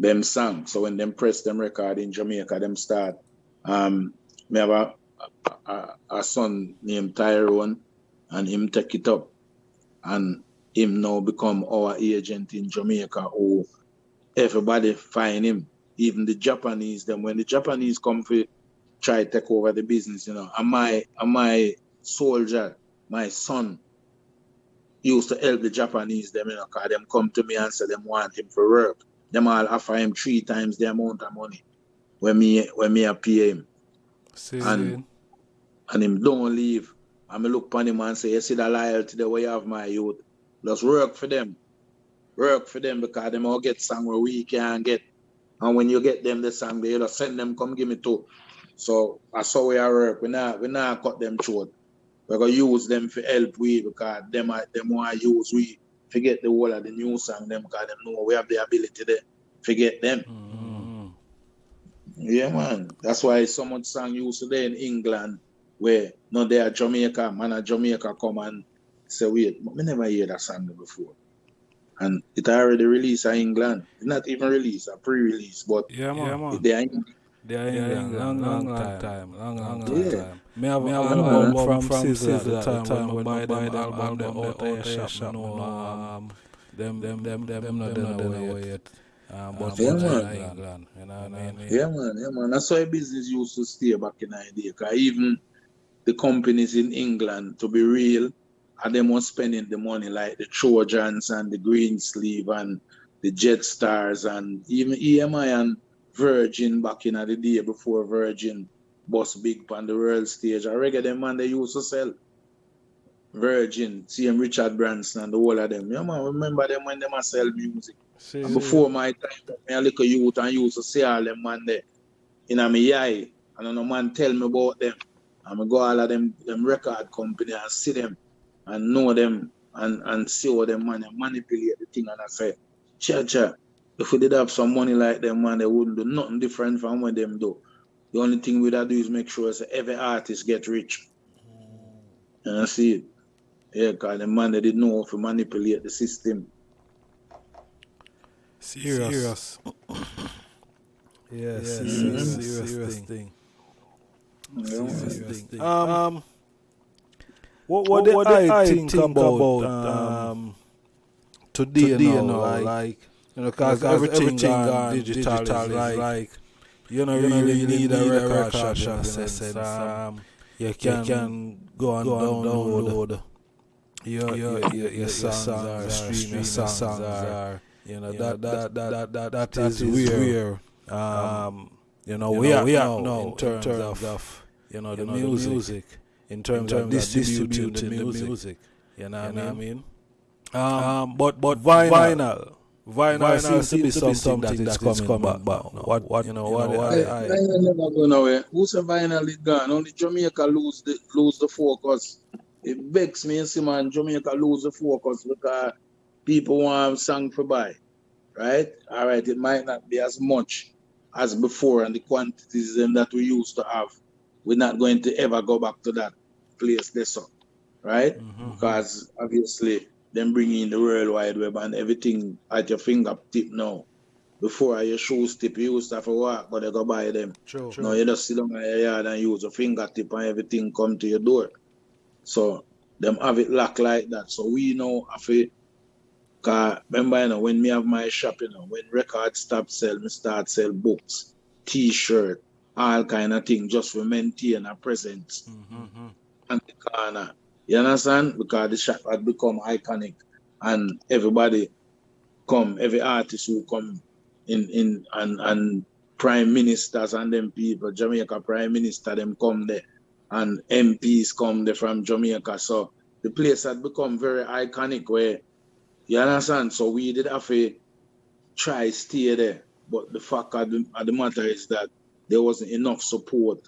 them song. So when them press them record in Jamaica, them start. Um, me have a, a, a son named Tyrone, and him take it up, and him now become our agent in Jamaica. Who everybody find him, even the Japanese. Them when the Japanese come for try take over the business, you know, and my and my soldier, my son, used to help the Japanese them, you know, cause them come to me and say them want him for work. Them all offer him three times the amount of money when me when me pay him. See, And and him don't leave. And me look upon him and say, you see the loyalty the way of my youth. Just work for them. Work for them because them all get song where we can get. And when you get them the song, they just send them, come give me two. So that's how we are work. We not we not cut them short. We're gonna use them for help we because them are them want use we forget the whole of the new song them because them know we have the ability to forget them. Mhm. Yeah, man. That's why so much song used today in England where no they are Jamaica, man of Jamaica come and say, wait, but me never hear that song before. And it already released in England. Not even released, a pre-release, but Yeah, man. Yeah, man. they are in They are in England, long, long, long time, long, long, long Yeah. time. Me have, an album from, from Sizzla at the time, time when buy them album, them out your shop, know, um, them, them, them, them, them not done away yet. Um, but Yeah, man. England, you know what I mean? Yeah, man. Yeah, man. That's why business used to stay back in the day. Because even the companies in England, to be real, are them was spending the money like the Trojans and the Greensleeve and the Jetstars and even EMI and Virgin back in the day before Virgin bus big on the world stage. I reckon them man they used to sell. Virgin, CM Richard Branson and the whole of them. Yeah, man, remember them when them a sell music. See, And before my time, me a little youth and used to see all them man there in a me eye. And a man tell me about them. And I go all of them them record company and see them and know them and, and see how them man they manipulate the thing and I say, cha cha, if we did have some money like them man, they wouldn't do nothing different from what them do. The only thing we'd do is make sure that every artist get rich. And I see it. Yeah, because the man they didn't know how to manipulate the system. serious. Yes, Yeah, serious, man. serious, thing. Yeah. Serious thing. Um, what, what, what did I think, about, um, today, now, like, you know, because everything, everything gone digital, digital is like, like, you know, you really need a record shop, shop in a sense. Um, you can, can go and download your, your, your, your songs or stream your songs or, you know, that, that, that, that, that, that is where, um, you know, we are now in terms of, you know, the music, in terms of distributing the music, you know what I mean? Um, but but vinyl, vinyl, seems to be something that is coming back. But what what you know what Hey, I, I vinyl never go nowhere. Who say vinyl is gone? Only Jamaica lose the lose the focus. It vex me and see man Jamaica lose the focus because people want song for buy. Right? All right, it might not be as much as before and the quantities them that we used to have. We're not going to ever go back to that place this up. Right? Mhm. Because obviously them bringing in the World Wide Web and everything at your fingertip now. Before your shoes tip, you used to have to walk, but they go buy them. True. Now you just sit down in your yard and use your fingertip and everything come to your door. So them have it locked like that. So we know have it. Cause remember, you know, when me have my shop, you know, when records stop sell, me start sell books, t-shirt, all kind of thing just for maintain a presence Mhm. and the corner. You understand? Because the shop had become iconic and everybody come, every artist who come in in and and prime ministers and them people, Jamaica prime minister, them come there and MPs come there from Jamaica. So the place had become very iconic where you understand? So we did have to try stay there. But the fact of the, of the matter is that there wasn't enough support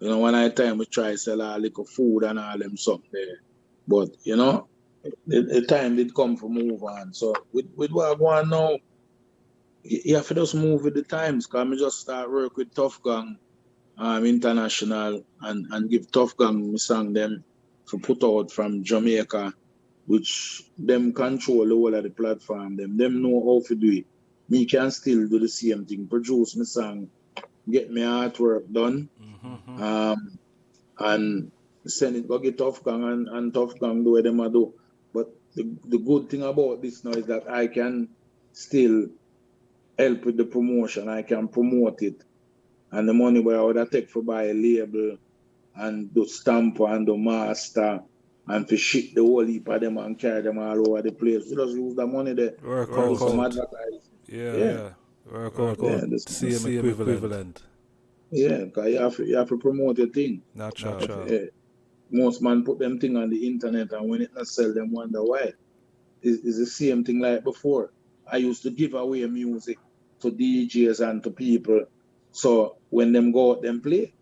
you know, when I time we try sell all little food and all them stuff there. But you know, the, the time did come for move on. So with with what I want now, you have to just move with the times. Cause me just start work with Tuff Gong um international and, and give Tuff Gong me song them to put out from Jamaica, which them control the whole of the platform. Them them know how to do it. me can still do the same thing, produce my song, get my artwork done, Mm-hmm. um, and send it go get Tuff Gong and, and Tuff Gong do what them do. But the, the good thing about this now is that I can still help with the promotion. I can promote it. And the money where I would have take for buy a label and do stamp and do master and to ship the whole heap of them and carry them all over the place. We just use the money there. Work some out. advertising. Yeah, Yeah. yeah. Out. Yeah, Yeah, CM, this equivalent. equivalent. Yeah, because you have, to, you have to promote your thing. Natural. Eh, most man put them thing on the internet and when it not sell them wonder why. It's, it's the same thing like before. I used to give away music to DJs and to people. So when them go out, them play.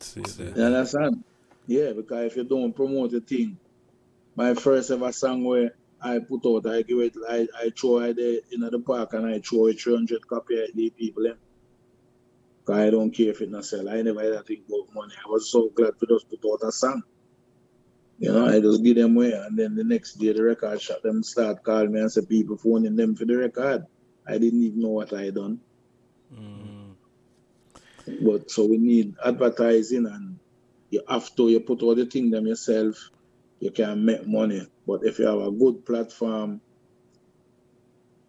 See there. You understand? Yeah, because if you don't promote the thing, my first ever song where I put out, I give it, I, I throw it there in the park and I throw it 300 copy at the people. Cause I don't care if it not sell. I never had to think about money. I was so glad to just put out a song. You know, I just give them away and then the next day the record shop them start calling me and say people phoning them for the record. I didn't even know what I done. Mm. But so we need advertising and you have to you put all the thing them yourself, you can make money. But if you have a good platform,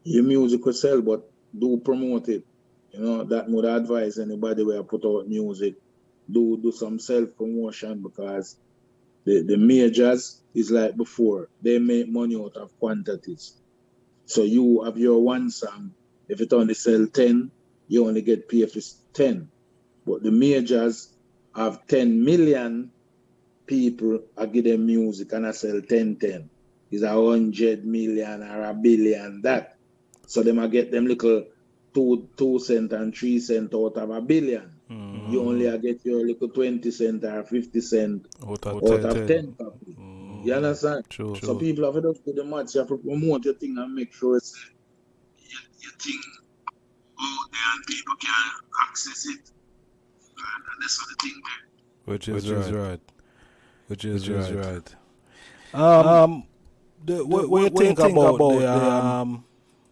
your music will sell, but do promote it. You know, that would advise anybody where I put out music. Do do some self promotion because the, the majors is like before, they make money out of quantities. So you have your one song, if it only sell 10, you only get for 10. But the majors have 10 million people I give them music and I sell 10 10. It's a hundred million or a billion that. So them I get them little two two cent and three cent out of a billion. Mm. You only a get your little 20 cent or 50 cent Out of out 10, of 10 copy. Mm. You understand? True. So people have to just do the match, you have to promote your thing and make sure it's your, your thing out there and people can access it. And, and that's what the thing there. Which is, right. Which is, right. Um, the, what, what, you think, about, the um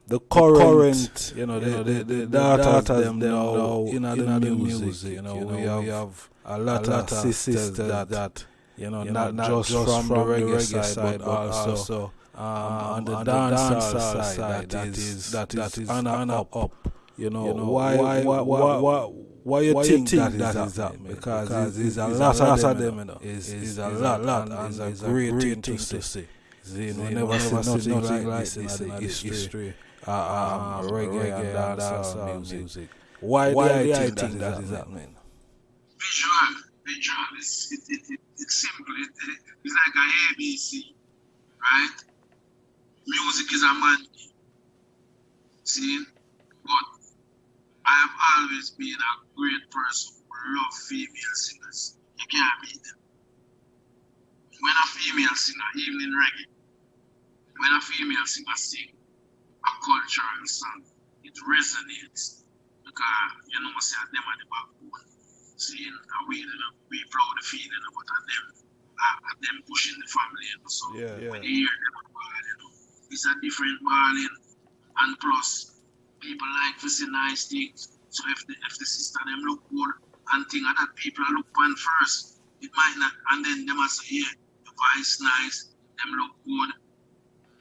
the current, you know, the, the, the, data them now in the music, you know, we have, a lot, of sisters that, that you know, not, just from, the reggae side, but also um, on the dancehall side, that is that is on and up. You know, why why why why why you think that is happening? Because it's a lot of them, you know, is a lot, lot, and it's a great thing to see. You know, never see nothing like this in the history. Uh, um, reggae and dancehall music. Why, why do you think that is happening? Visual, visual. It's, it, it, it, it's simple. It, it, it's like a ABC, right? Music is a man. See? I have always been a great person who love female singers. You can't beat them. When a female singer, even in reggae, when a female singer sing a cultural song, it resonates because you know, say them are the backbone. Seeing a way that we proud of feeling about them, uh, them pushing the family, you know. So Yeah, yeah. when you hear them you know, it's a different balling. And plus, people like see nice things. So if the if the sister them look good and thing other people look on first, it might not and then them must say, yeah, the voice nice, them look good,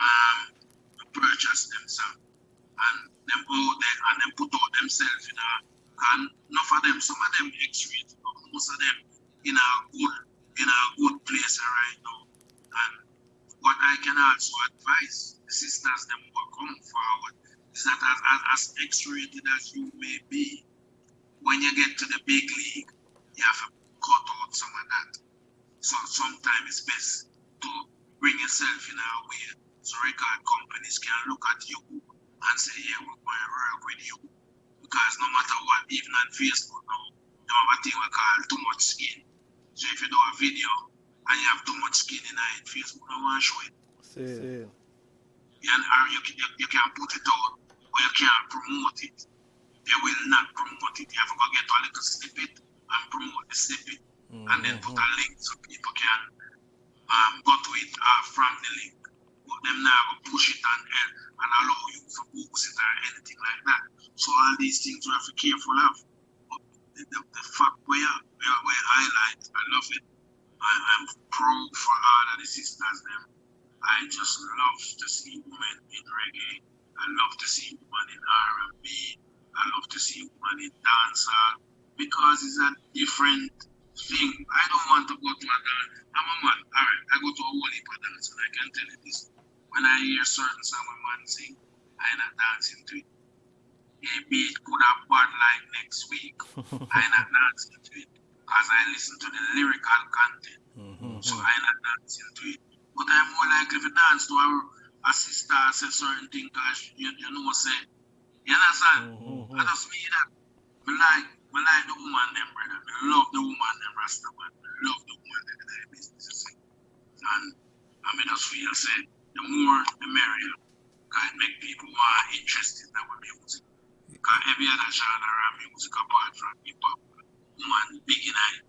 um purchase themselves and them go there and them put out themselves in a and enough of them, some of them X-rated, but most of them in a good in a good place right now. And what I can also advise the sisters them are coming forward is that as, as, as X-rated as you may be, when you get to the big league, you have to cut out some of that. So sometimes it's best to bring yourself in a way so record companies can look at you and say, yeah, we're going to work with you. Because no matter what, even on Facebook now, you have a thing we call too much skin. So if you do a video and you have too much skin in it, Facebook don't want to show it. See. You, or you, can- you, you can put it out, or you can't promote it. They will not promote it. You have to go get a little snippet and promote the snippet. And then put a link so people can um, go to it uh, from the link. But them now push it and, and allow you to boost it or anything like that. So all these things we have to be careful of. But the, the, the fact we are we highlight, I love it. I, am proud for all of the sisters them. I just love to see women in reggae. I love to see women in R&B. I love to see women in dancehall because it's a different thing. I don't want to go to a dance. I'm a man. All right, I go to a whole heap of dance, and I can tell you this. When I hear certain song a man sing, I'm not dancing to it. Maybe it could have bad like next week. I'm not dancing to it because I listen to the lyrical content. Mm-hmm. So I'm not dancing to it. But I'm more likely to dance to a, a sister say certain thing because you, you know, say, you understand? Mm-hmm. I just mean that. I like I like the woman them, brother. I love the woman them, Rasta man. I love the woman them in their business. And I mean, just feel say the more the merrier. Can make people more interested in our music. Because every other genre of music apart from hip hop, woman big in it.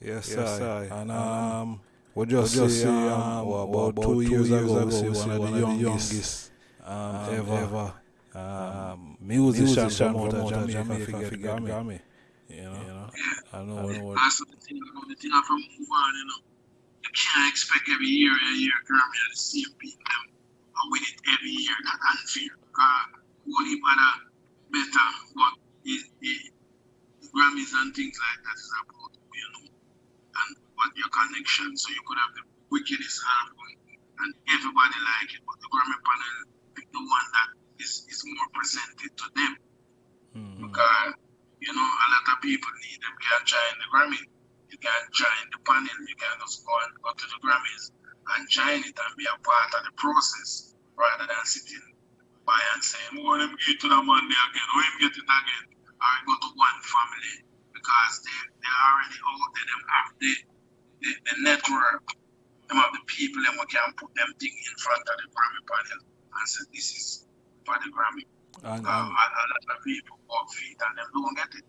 Yes, yes I. And um, we just, just say, um, well, about, about two, years, years ago, we see one of the youngest um, um, ever. ever um, musician, musician promoter, promoter Jamaica, Jamaica figure Grammy. Grammy. You know, you know, I know. I know what. That's the thing. The thing I from move on, you know. You can't expect every year, every year Grammy are the same people. Them, and win it every year. That's unfair. Because one heap other better, but it, it, Grammys and things like that is about you know, what your connection. So you could have the wickedest album, and everybody like it, but the Grammy panel pick the one that is, is more presented to them. Mm-hmm. Because, you know, a lot of people need them, can join the Grammy. You can join the panel, you can just go and go to the Grammys and join it and be a part of the process rather than sitting by and saying, oh, let me get to the Monday again, or oh, let me get it again. I go to one family because they, they're already out there, them have the, the, the network, them have the people, them can put them thing in front of the Grammy panel and say, this is for the Grammy. And, um, um, a lot of people walk feet and them don't get it.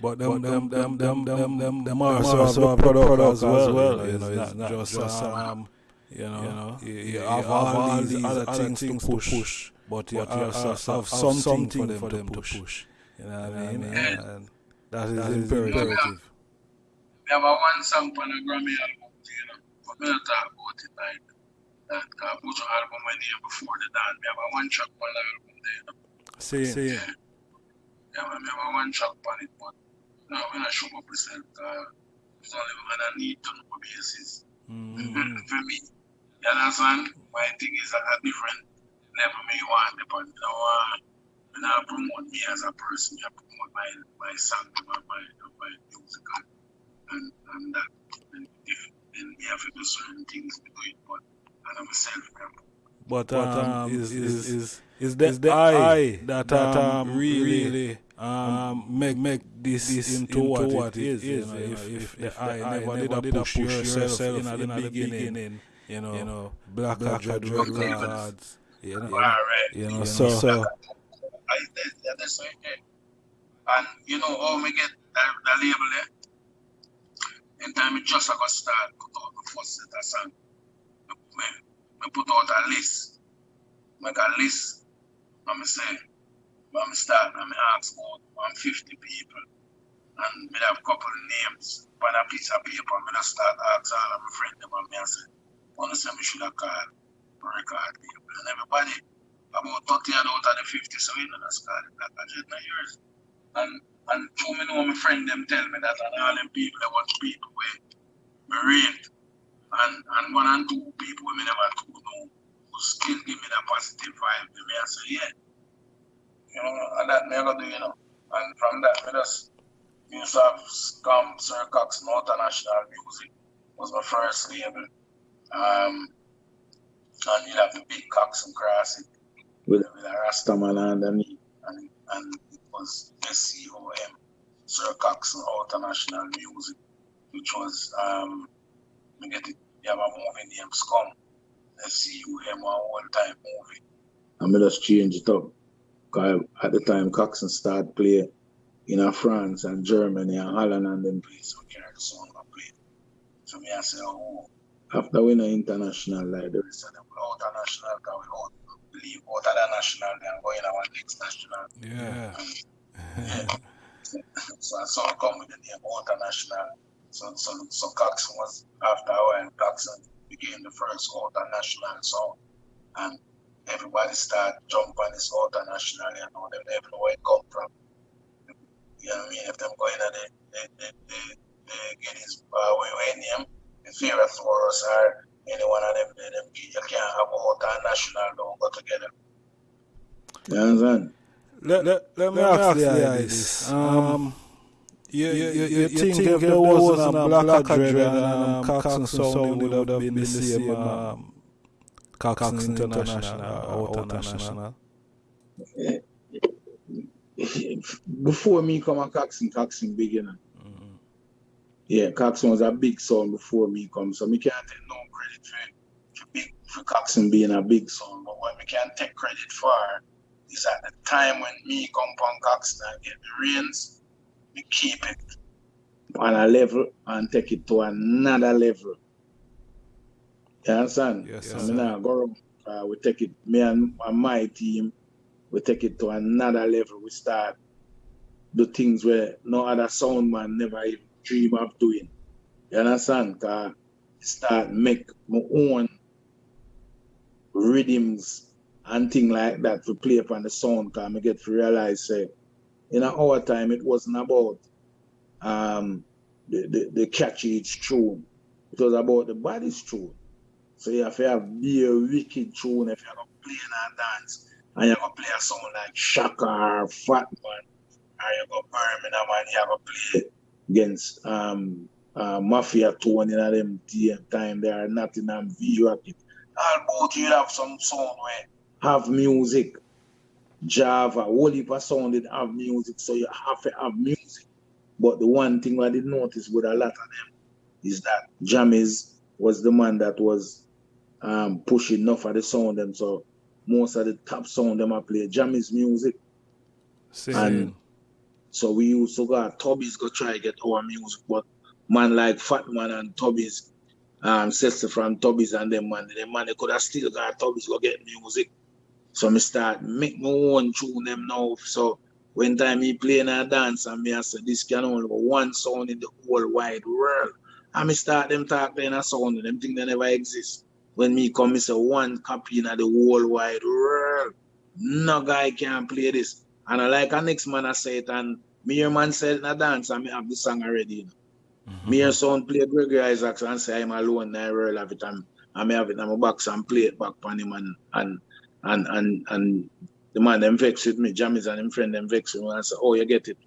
But them, them, them, them, them, them, them are also a product as well. You know, it's not just um, you know, you, you have all these other things to push, but you have to have something for them to push. You know what I mean? And that is imperative. We have a one song on a Grammy album, you know, but we don't talk about it like that uh, Buju album when they before the dance. We have a one track on the album there. See, see. Yeah. yeah, we have a one track on it, but now when I show up myself, uh, it's only when I need to know basis. Mm-hmm. For me, you understand? My thing is at a different level me want it, but you know, uh, when I promote me as a person, I promote my, my song, my, my, my music, and, and that, and if, then we have to do certain things to do it, but but, um, um, is, is, is, is, the, is the I that, that um, um really um, make make this, this into, into what, what it is. is you know, if, if, if, if the I never, never did push, push yourself, yourself in, in, the beginning, beginning you know, you know black, black drug records, you know, right. you know, so, so I, that's right And you know, how we get that, that label there, in time it just got start, put out the first set of song me, put out a list. Make a list. And me say, when me start, and me ask about 150 people. And me have a couple of names on a piece of paper. Me just start ask all of my friends about me and say, wanna say me should have called record people. And everybody, about 30 out of the 50, so we know that's called it a jet years. And and two me know my friend them tell me that and all them people they want people where me rate and, and one and two people we never two know who still give me that positive vibe to me. I say, yeah. You know, and that never do, you know. And from that, we just used to have Scum, Sir Cox, International Music was my first label. Um, and you have the big Cox and Cross with, with a Rastaman underneath. And, and was SCOM, Sir Cox International Music, which was um, me get it, you have a movie named Scum. You him one time movie. And me just change it up. Cause at the time Coxsone started playing in France and Germany and Holland and them places we carry the song I play. So me I say, oh, after we know international, like the rest of them go out national, because we leave of the national, then go in our next national. Yeah. so I saw come with the name international. So so so Coxsone was after a and Coxsone became the first international song. And everybody start jump on this international, you know, them never know where it come from. You know what I mean? If them going to the they the, the, the get his uh where name the Fearless Warriors or any one of them, them you can't have a national don't go together. You understand? Let, let, let me ask you this. Um, you, you, you, you, think, think if there wasn't a Black Dread and um, Coxsone sound, would have been the same um, Coxsone International or International? Before me come a Coxsone, Coxsone beginner. Mm-hmm. Yeah, Coxsone was a big sound before me come, so me can't take no credit for, for, big, for Coxsone being a big sound, but what we can take credit for is at the time when me come on Coxsone and get the reins, we keep it on a level and take it to another level. You understand? Yes, sir. I mean, I go uh, we take it, me and, and my team, we take it to another level. We start do things where no other sound man never even dream of doing. You understand? Cause start make my own rhythms and thing like that to play upon the sound cause I get to realize say in our time it wasn't about um the, the, the catchy tune. It was about the body's tune. So you have to have be a wicked tune if you're gonna play in a dance and you're gonna play a song like Shaka or Fat Man or you're gonna Birmingham and you're gonna play against um uh, Mafia tone in them time there are Nottingham V Rocket. All both you have some song where have music. Java, whole heap of sound did have music, so you have to have music. But the one thing I did notice with a lot of them is that Jammys was the man that was um, pushing enough of the sound them. So most of the top sound them I play Jammys music. And so we used to go Tubby's go try to get our music, but man like Fat Man and Tubby's um sister from Tubby's and them man, them man they could have still got Tubby's go get music. So me start make my own tune them now. So when time me playing a dance and me I say this can only one sound in the whole wide world. And me start them talk in a sound and them think they never exist. When me come, me say one copy in the whole wide world. No guy can play this. And I like a next man I say it and me your man said in a dance and me have the song already. You know. Mm-hmm. Me and son play Gregory Isaacs and say I'm alone in the world every time. And me have it in my box and play it back on him and and and and and the man them vex with me, Jammys and him friend them vex with me and say, Oh, you get it.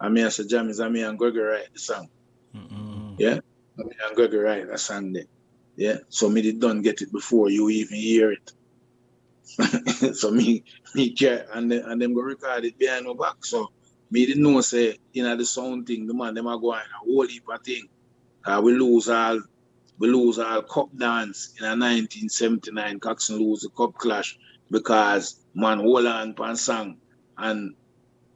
And me I say Jammys and me and Gregory write the song. Mm-hmm. Yeah? And me and Gregory write the song there. Yeah. So me did done get it before you even hear it. so me me care and then and them go record it behind my back. So me didn't know say you know the sound thing, the man them are going a whole heap of thing. Uh, we lose all we lose our cup dance in a 1979 Coxsone lose the cup clash because man hold on pan song and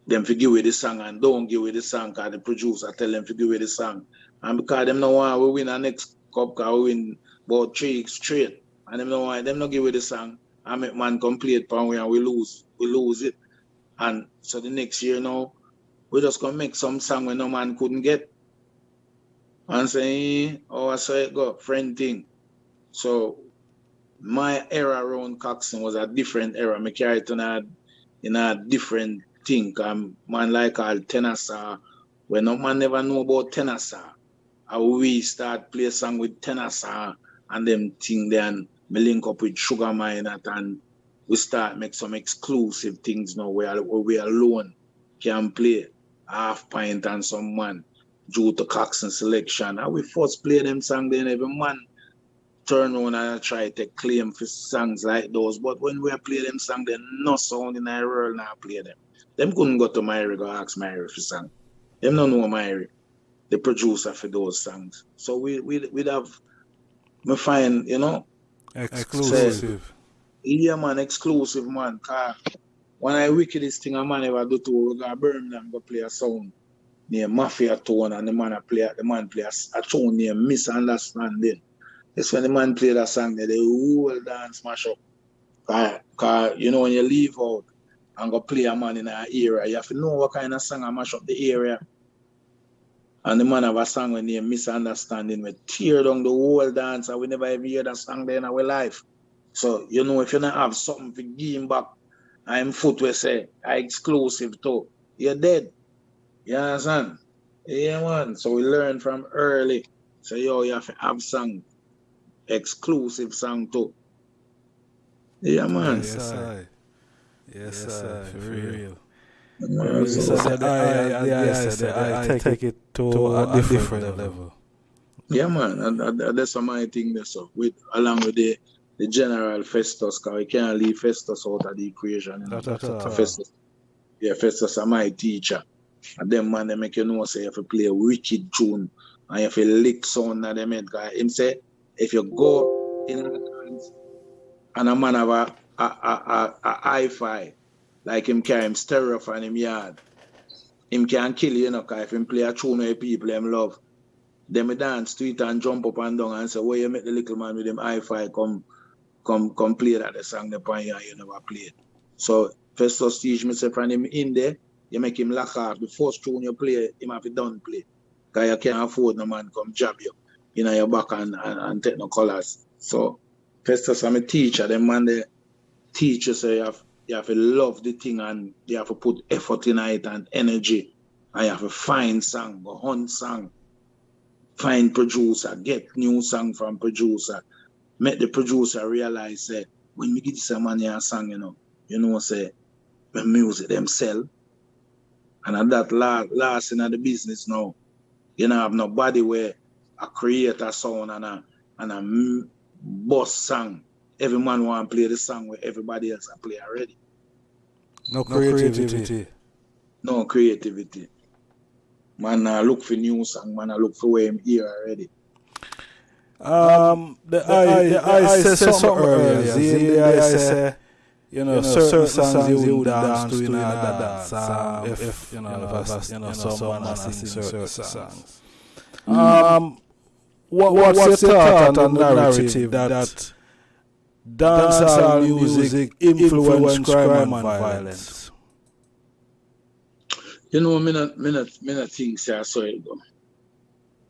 them forgive with the song and don't give with the song because the producer tell them forgive with the song. And because them no want we win our next cup because we win about three straight. And them no want them no give with the song. I make man complete pan we and we lose. We lose it. And so the next year now, we just gonna make some song when no man couldn't get. And say, oh I saw it go, friend thing. So my era around Coxsone was a different era. Me carry it in a, in a different thing. Um, man like all Tenor Saw, when no man never know about Tenor Saw. And we start play song with Tenor Saw and them thing then me link up with Sugar Minott and we start make some exclusive things now where, where we alone can play half pint and some man due to Coxsone selection. And we first play them song then every man turn on and try to claim for songs like those. But when we play them song, they no sound in our world now play them. Them couldn't go to Myrie go ask Myrie for song. Them don't know Myrie, the producer for those songs. So we we we'd have me find, you know. Exclusive. Say, yeah man, exclusive man. When I wickedest thing a man ever do to go Birmingham go play a song near Mafia Tone and the man play the man play a, a near Misunderstanding. It's when the man play that song that the whole dance mash up. Cause, cause you know when you leave out and go play a man in an area, you have to know what kind of song I mash up the area. And the man have a song when they misunderstanding, we tear down the whole dance and we never ever hear that song there in our life. So, you know, if you don't have something to give back, I'm foot we say, I exclusive to, you're dead. You understand? Yeah, man. So we learn from early. So, yo, you have to have song, exclusive song too. Yeah, man. Yes, sir. Yes, sir. For real. Yeah, So so- the I, I, yeah, I said take, take it to, a different, level. Yeah, man, and, and- and that's my thing. There, so with along with the the general Festus, cause we can't leave Festus out of the equation. That- that- that- Festus, yeah, Festus are my teacher, and them man they make you know say if you play a wicked tune and if you lick sound of them head, cause him say if you go in and a man have a a a, a, a hi-fi like him carry him stereo from him yard, him can kill you, you know, cause if him play a tune where people them love. Then me dance to it and jump up and down and say, where you make the little man with him hi-fi come come come play that the song the pan you, and never play it. So Festus teach me say from him in there, you make him lock off. The first tune you play, him have to done play. Cause you can't afford no man come jab you You know your back and, and, and take no colours. So first Festus I'm a teacher, them man they teach you say you have you have to love the thing and you have to put effort in it and energy. And you have to find song, go hunt song find producer, get new song from producer, make the producer realize say eh, when we get this man here song, you know, you know say the music them sell. And at that last last in the business now, you know have nobody where a create a sound and a and a m- boss song. Every man want to play the song where everybody else a play already. No creativity. No creativity. Man I look for new song, man I look for where him here already. Um, the, I, the I, said something earlier. See, the I say, you know, certain, songs you would dance to in a dance. Um, if, if, you know, if, a- you know, someone has sing certain songs. Um, what, what's, your thought on the narrative that dancehall music influence crime and violence? You know, me not, me not, me not think say I saw it go.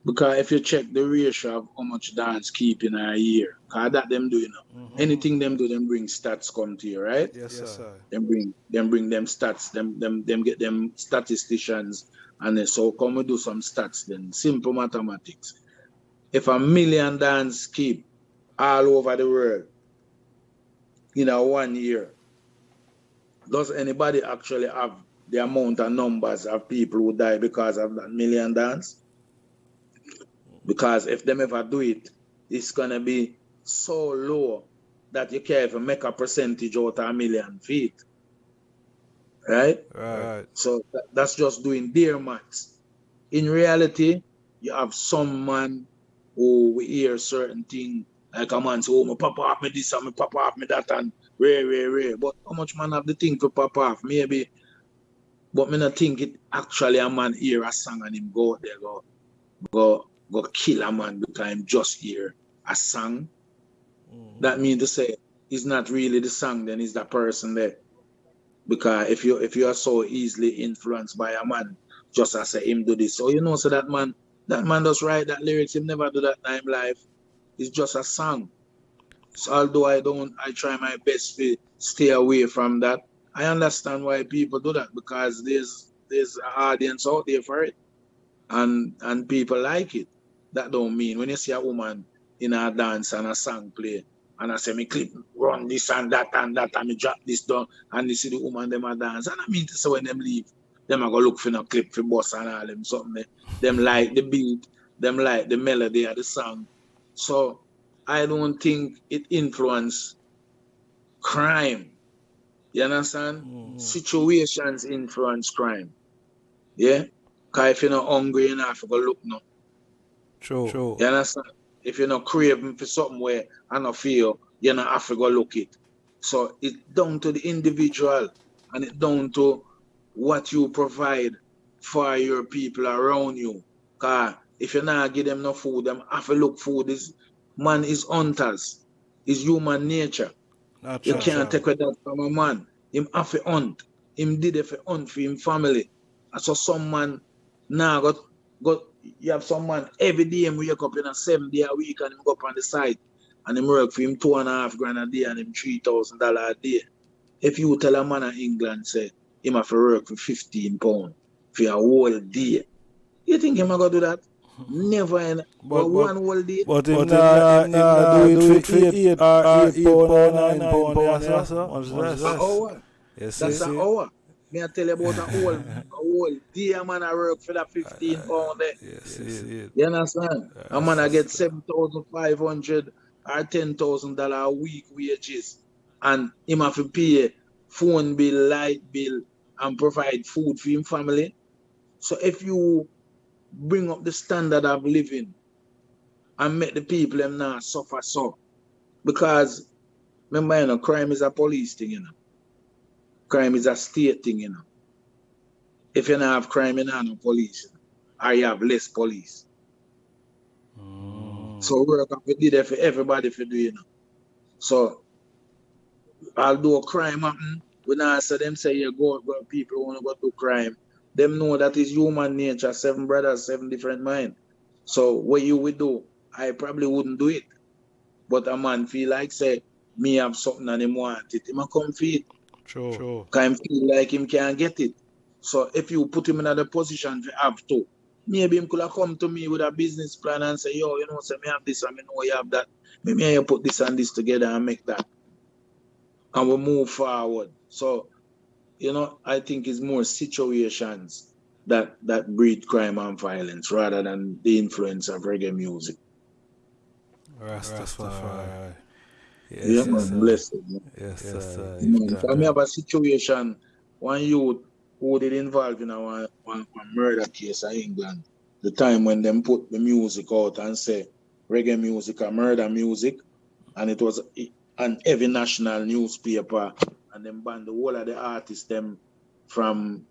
Because if you check the ratio of how much dance keep in a year, cause that them do, you know. Mm-hmm. Anything them do, them bring stats come to you, right? Yes, sir. Them bring, them bring them stats, them, them, them get them statisticians, and then so come we do some stats. Then simple mathematics. If a million dance keep all over the world in a one year, does anybody actually have the amount of numbers of people who die because of that million dance? Because if them ever do it, it's gonna be so low that you can't even make a percentage out of a million feet. Right? Right. So tha- that's just doing their maths. In reality, you have some man who we hear certain thing like a man say, oh, my papa off me this and my papa off me that and rare, rare, rare. But how much man have the thing for papa off? Maybe. But me not think it actually a man hear a song and him go there go go go kill a man because him just hear a song. Mm. That means to say it's not really the song, then it's that person there. Because if you if you are so easily influenced by a man, just as say him do this. So you know, so that man that man does write that lyrics, him never do that in him life. It's just a song. So although I don't I try my best to stay away from that, I understand why people do that because there's there's an audience out there for it. And and people like it. That don't mean when you see a woman in a dance and a song play and I say me clip run this and that and that and me drop this down and you see the woman them a dance. And I mean to say when them leave them I go look for no clip for boss and all them something. Them like the beat them like the melody of the song. So I don't think it influence crime. You understand? Mm. Situations influence crime. Yeah? Because if you're not hungry you to go look no True. True. you understand? If you're not craving for something where I don't feel, you're not have to go look it. So it's down to the individual and it's down to what you provide for your people around you. Cause if you not give them no food, them have to look food is man is hunters. It's human nature. Not You can't take away that from a man. Him have to hunt. Him did it for hunt for him family. And so some man now got got you have some man every day him wake up in a seven day a week and him go up on the side and him work for him two and a half grand a day and him three thousand dollar a day. If you tell a man in England say him have to work for fifteen pound for a whole day, you think him a go do that? Never in But- but, but- one whole day. But him But nah, him him nah- nah him do nah it for eight, eight, uh, eight pound or nine pound, pound, yeah, yeah, sir. Much An less. hour. Yes, That's yes, an yes. hour. Me I tell you about a whole a whole day a man I work for that fifteen uh, pound eh? there. Yes, yes, yes. You understand? A man I get seven thousand five hundred or ten thousand dollar a week wages, and him have to pay phone bill, light bill, and provide food for him family. So if you bring up the standard of living and make the people them not suffer so, because remember you know crime is a police thing, you know. Crime is a state thing, you know. If you don't have crime, you don't have no police, or you have less police. Mm. So work to do that for everybody for do, you know. So although crime happen, we not say them say you go, go people wanna go do crime. Them know that is human nature, seven brothers, seven different mind. So what you would do, I probably wouldn't do it. But a man feel like say me have something and him want it, him a come for it. True. True. Cause him feel like him can't get it. So if you put him in another position to have to, maybe him could have come to me with a business plan and say, yo, you know, say me have this and me know you have that. Maybe you put this and this together and make that. And we move forward. So, you know, I think it's more situations that that breed crime and violence rather than the influence of reggae music. Rastafari. Yes, yeah, yes, man, sir. blessed. man. Yes, Yes, sir. sir. You if I may have a situation, one youth who did involved in a one, one, one murder case in England, the time when them put the music out and say reggae music or murder music, and it was an every national newspaper, and them banned the whole of the artists them from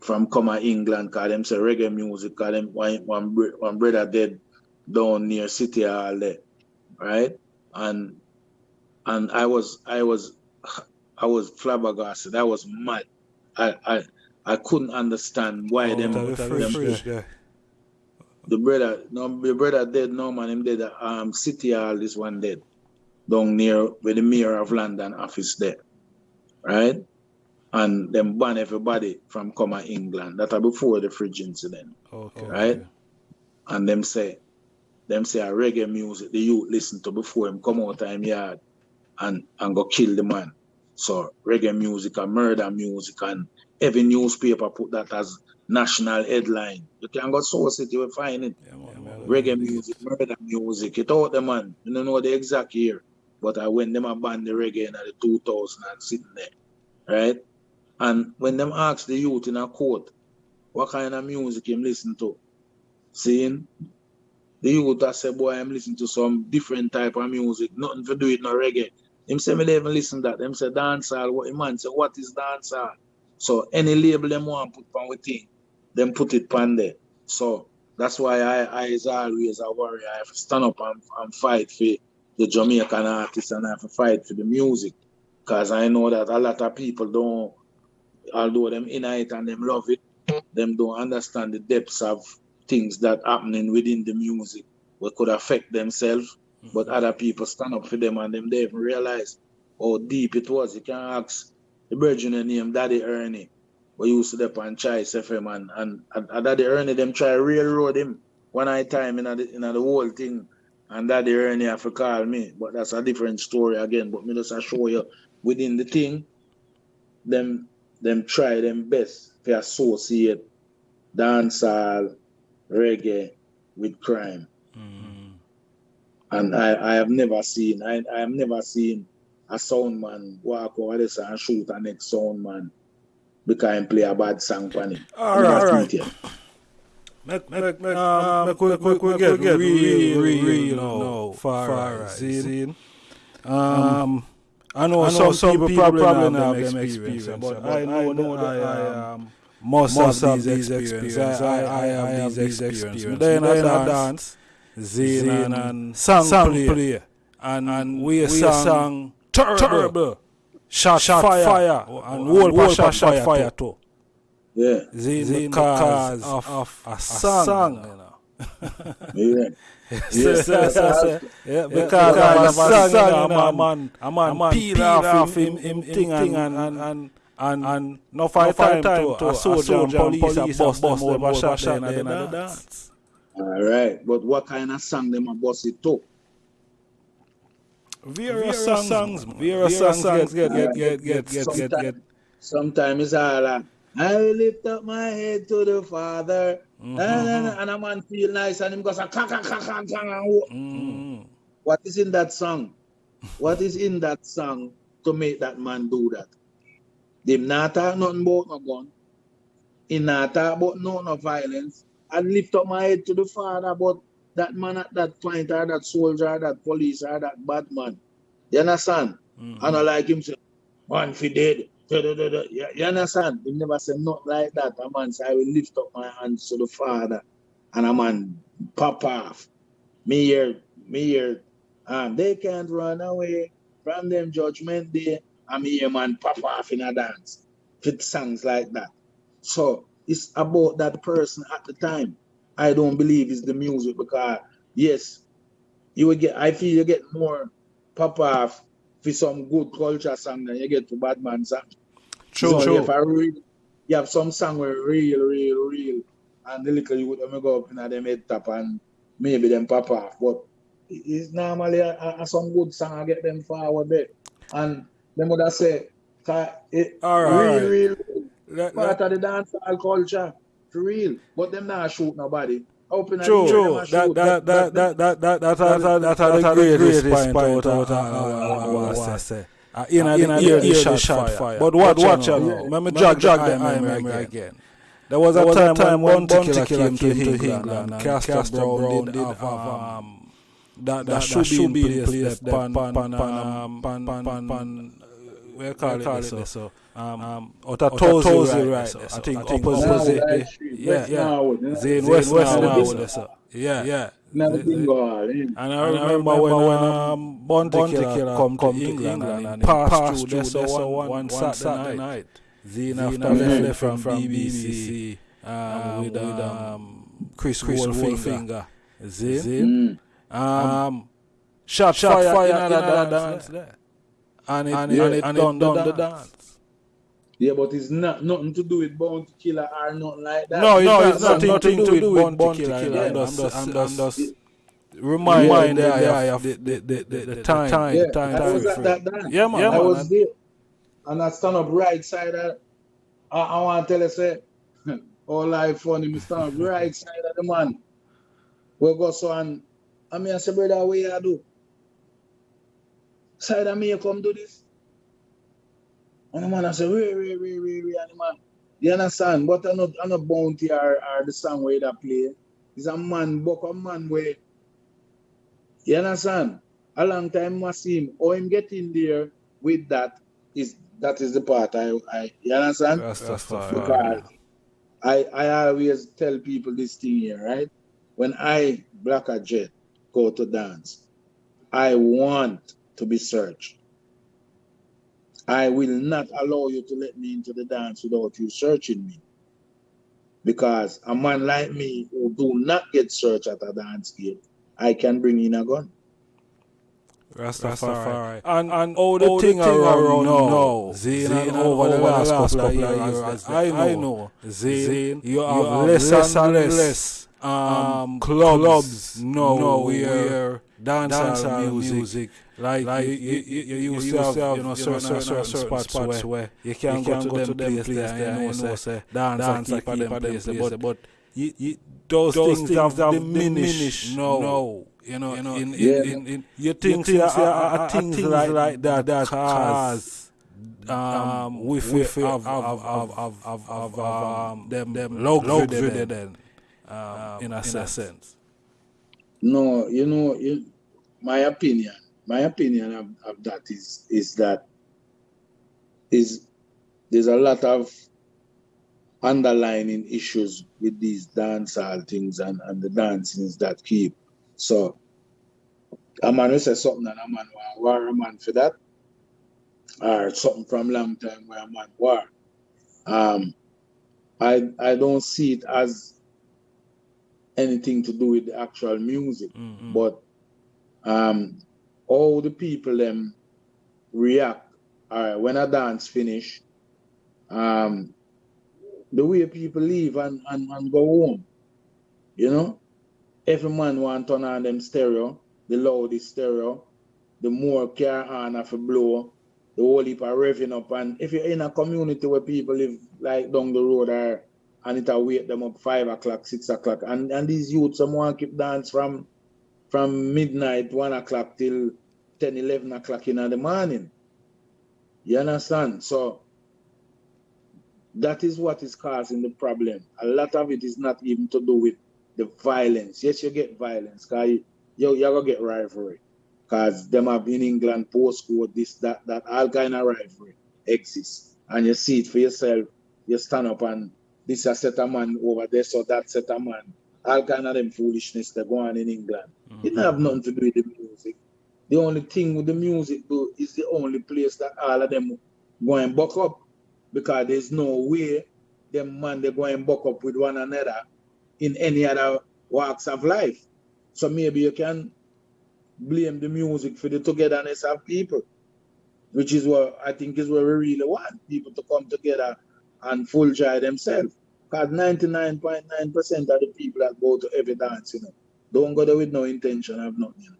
from come out England, call them say reggae music, call them one one, br- one brother dead down near City Hall there, right? And and I was I was I was flabbergasted. I was mad. I I, I couldn't understand why them, Oh, that free them guy. the brother no the brother dead no man him dead um City Hall this one dead down near where the mayor of London office there. Right? And them ban everybody from coming England. That are before the fridge incident. Okay. Right? And them say them say a reggae music the youth listen to before him come out time yard and, and go kill the man. So reggae music and murder music and every newspaper put that as national headline. You can go source it, you will find it. Yeah, man, man. Reggae music, murder music, it out the man. You don't know the exact year. But I when them a ban the reggae in the 2000 and sitting there. Right? And when them ask the youth in a court, what kind of music him listen to? Seeing the youth I say, boy, I'm listening to some different type of music, nothing to do with no reggae. Him say me even listen that. Them say dancehall. What man say, what is dancehall? So any label them want put on with thing, them put it pan there. So that's why I, I is always a warrior. I have to stand up and, and fight for the Jamaican artists and I have to fight for the music. Because I know that a lot of people don't, although them in it and them love it, them don't understand the depths of things that happening within the music what could affect themselves. Mm-hmm. But other people stand up for them and them they even realize how deep it was. You can ask the virgin name Daddy Ernie. We used to dep on Choice FM and, and, and, and Daddy Ernie them try railroad him one night time in the in the whole thing. And Daddy Ernie have to call me. But that's a different story again. But me just a show you within the thing, them them try them best to associate dancehall, reggae with crime. And I, I have never seen I, I have never seen a sound man walk over this and shoot a next sound man because he play a bad song for him. All right, all right. Make, make, make, um, make, we, we, we get real, real, real, you know, far right. See, um, I know, I know some, people probably have them experience, but I know, know that I um, must, have these experiences. I, I, I have these experiences. Then I dance, Zane, and, and song, song play. play. And, and we, we sang, sang terrible, terrible. Shot, shot fire, fire oh, and whole, whole shot, shot fire, fire too. Yeah. Zane, Zane because of, of a, a song. song. You know. yeah. Yes, yes, yes, yes, yeah, because I was a song, a man, a man, a man peel off him, him, him thing and, and, and, and, and no fight time, time to a soldier and police a bust them over shot them and then dance. All right, but what kind of song them a bust it to? Various songs, various songs, get, get, get, get, get, get, get. Sometimes it's all like, I lift up my head to the Father, mm-hmm. and, and a man feel nice, and him goes, kang, kang, kang, kang, kang. Mm. What is in that song? What is in that song to make that man do that? Them not talk nothing about no gun. He not talk about no, no violence. I lift up my head to the Father, but that man at that point, or that soldier, or that police, or that bad man. You understand? Mm-hmm. I like him say, man, if he dead. You, you understand? He never said not like that. A man say, I will lift up my hands to the Father. And a man pop off. Me here, me here. Um, they can't run away from them judgment day. I'm here, man, pop off in a dance. Fit songs like that. So it's about that person at the time. I don't believe it's the music because yes, you will get I feel you get more pop off for some good culture song than you get for bad man song. True, so true. If I read, you have some song where real, real, real, and the little you would go up in them head top and maybe them pop off. But it's normally a, a, a some good song I get them forward there. And them would have say, it, all right, real, real, real, part of the dancehall culture. For real. But them not shoot nobody. Open true, true. That that that that that that that that that that the greatest point out out out out say. In a in a ear the shot fire. But watch watch out now. Let me jog jog them memory again. There was a time time one Killer came to England and Castro Brown did have um that that that should be in place pan pan pan pan pan pan we call it so um, um, Otatozi, right, right I think opposite, right, yeah, yeah, Zane West now, so, yeah, yeah. Never been gone. And I remember when um, Bounty Killer come to England and passed through there so one, one Saturday night. Zane after left from BBC um, with um, Chris Goldfinger. Zane. Um, shot fire in another dance there. And it, and it, and it done, done the dance. Yeah, but it's not nothing to do with Bounty Killer or nothing like that. No, it's, no, it's nothing, nothing to do with Bounty Killer. killer. Yeah, I'm just, I'm just, I'm just remind, remind the guy of the, the, the, the, the time. time, yeah, time, I was at that dance. Yeah, man. Yeah, I was there. And I stand up right side of, I, I want to tell you, say, all life funny, me stand up right side of the man. We go so and, I mean, I say, brother, what you do? Side of me, you come do this? And the man I say, wait, wait, wait, wait, wait, and the man, you understand? But I'm not, I'm not bounty or, or the song where that play. It's a man, book a man where, you understand? A long time I see him, or him get in there with that, is that is the part I, I you understand? That's, that's because right. I, I always tell people this thing here, right? When I, Blacker Dread, go to dance, I want to be searched. I will not allow you to let me into the dance without you searching me. Because a man like me who do not get searched at a dance gate, I can bring in a gun. Rastafari. And, and all the all thing, the thing around, around now, Zane, Zane over the last couple of years, I know, I know Zane, Zane you have, you have less, less and less, less um, um, clubs, clubs. No, no, where dancehall music, music like, like you, you, you, you used to have, you know, certain, certain, certain, certain spots, spots where you can't go, to, go to them places there, there, you know, say, dance and keep at them places, but, but you, you, those, those things, things have diminished. no, no. You know, you know, in, yeah. in, in, in, you think, you think are, are, are things like, like that that. cause um, we feel of, of, of, of, of, of um, them, them luxury then, um, in a sense. No, you know, you, my opinion, my opinion of, of that is is that is there's a lot of underlining issues with these dancehall things and, and the dancings that keep So a man will say something and a man want war a man for that. Or something from long time where a man war. Um I I don't see it as anything to do with the actual music, Mm-hmm. but um all the people them react. Right when a dance finish um the way people leave and, and, and go home you know? Every man want turn on them stereo the loudest stereo the more car on have to blow the whole heap are revving up. And if you're in a community where people live like down the road or and it'll wake them up five o'clock six o'clock and and these youths some want keep dance from from midnight one o'clock till 10 11 o'clock in the morning. You understand? So that is what is causing the problem. A lot of it is not even to do with the violence. Yes you get violence because you, you, you're gonna get rivalry because them have been in england postcode this that that all kind of rivalry exists and you see it for yourself. You stand up and this a set of man over there so that set of man all kind of them foolishness that go on in england mm. it don't have nothing to do with the music the only thing with the music though is the only place that all of them go and buck up because there's no way them man they go and buck up with one another in any other walks of life. So maybe you can blame the music for the togetherness of people, which is what I think is what we really want people to come together and full joy themselves. Because 99.9% of the people that go to every dance, you know, don't go there with no intention of nothing. You know.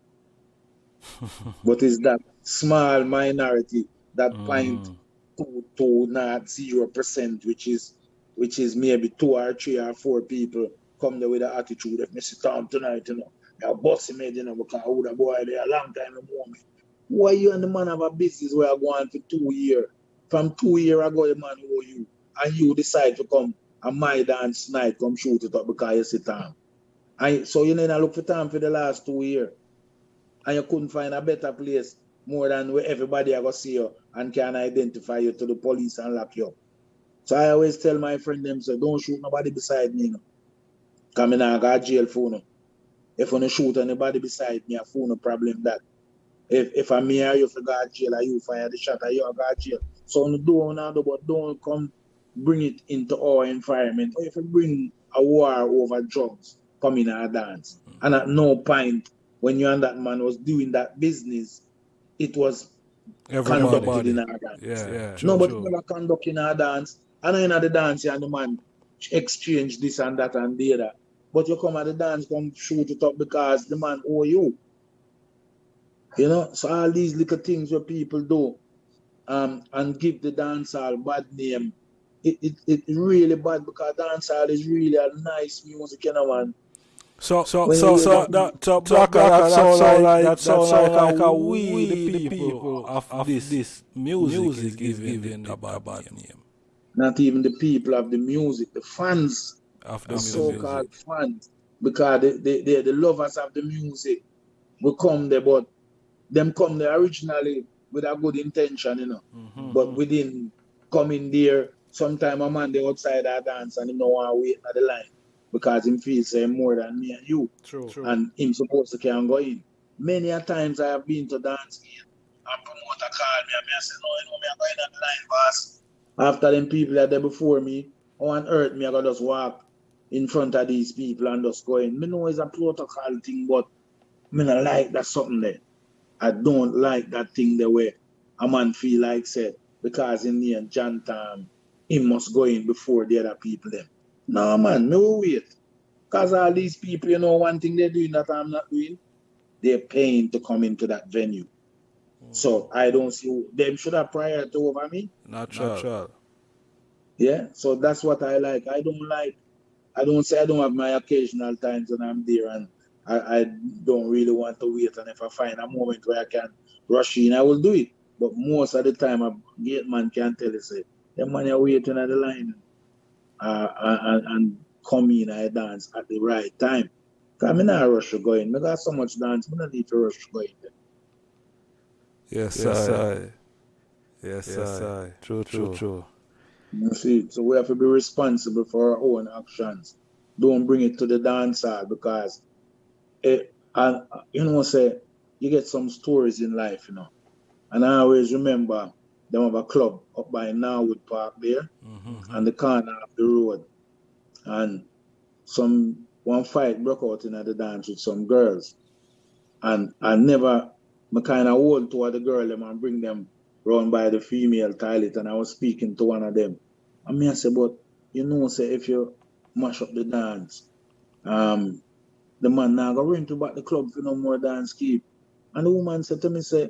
but it's that small minority that point Mm. two to not zero percent, which is which is maybe two or three or four people come there with an attitude of Mr. Tom tonight, you know. You're bossy made, you know, because I would have boy there a long time ago. me. Why you and the man have a business where I go on for two years? From two years ago, the man owe you, and you decide to come and my dance night, come shoot it up because you sit down. And so you need to look for time for the last two years. And you couldn't find a better place more than where everybody ever see you and can identify you to the police and lock you up. So I always tell my friend them say, don't shoot nobody beside me, you know. Cause me not got jail for no. If you shoot anybody beside me, I phone no problem that. If if I'm or you for jail or you fire the shot or you got jail. So don't do but don't come bring it into our environment. Or if you bring a war over drugs, come in our dance. And at no point when you and that man was doing that business, it was conducted Everybody. in our dance. Yeah, yeah. no, true, but true. never conduct in our dance. And I know the dance and the man exchange this and that and the other. But you come at the dance, come shoot it up because the man owe you. You know, so all these little things where people do um and give the dance dancehall bad name. It, it, it really bad because dancehall is really a nice music, you know, man. So, so, When so, so, that, so, Blacker, that sound like, that sound like a we, the people of this music is giving a bad name. Not even the people of the music, the fans Of the the so-called fans because they, they, they the lovers of the music will come there, but them come there originally with a good intention, you know. Mhm. But within coming there, sometime a man they outside our dance and him no want to wait at the line because him feels say more than me and you True. and him supposed to can go in. Many a times I have been to dance game and promoter call me and me I say, no, you know, me I go in at the line, boss. After them people that there before me, on earth me I gotta just walk in front of these people and just go in. Me know it's a protocol thing, but me not like that something there. I don't like that thing the way a man feel like said because in the end John Tam he must go in before the other people them. No man, no wait. Cause all these people, you know, one thing they're doing that I'm not doing, they're paying to come into that venue. Mm. So I don't see them should have prior to over me. Natural. Natural. Yeah. So that's what I like. I don't like I don't say I don't have my occasional times when I'm there and I, I don't really want to wait and if I find a moment where I can rush in, I will do it. But most of the time a gate man can tell you say, the man you're waiting at the line uh, and, and come in and dance at the right time. Because I'm not rush to go in. I got so much dance, I don't need to rush to go in. Yes, Yes, I. Yes, Yes, I. I. True, true, true. You see, so we have to be responsible for our own actions. Don't bring it to the dance hall because it, And you know, say you get some stories in life, you know. And I always remember them have a club up by Norwood Park there, mm-hmm. and the corner of the road. And some one fight broke out in the dance with some girls. And I never I kind of hold toward the girl them and bring them round by the female toilet and I was speaking to one of them. And me I say, but you know, say if you mash up the dance, um, the man now go run to back the club for no more dance keep. And the woman said to me, say,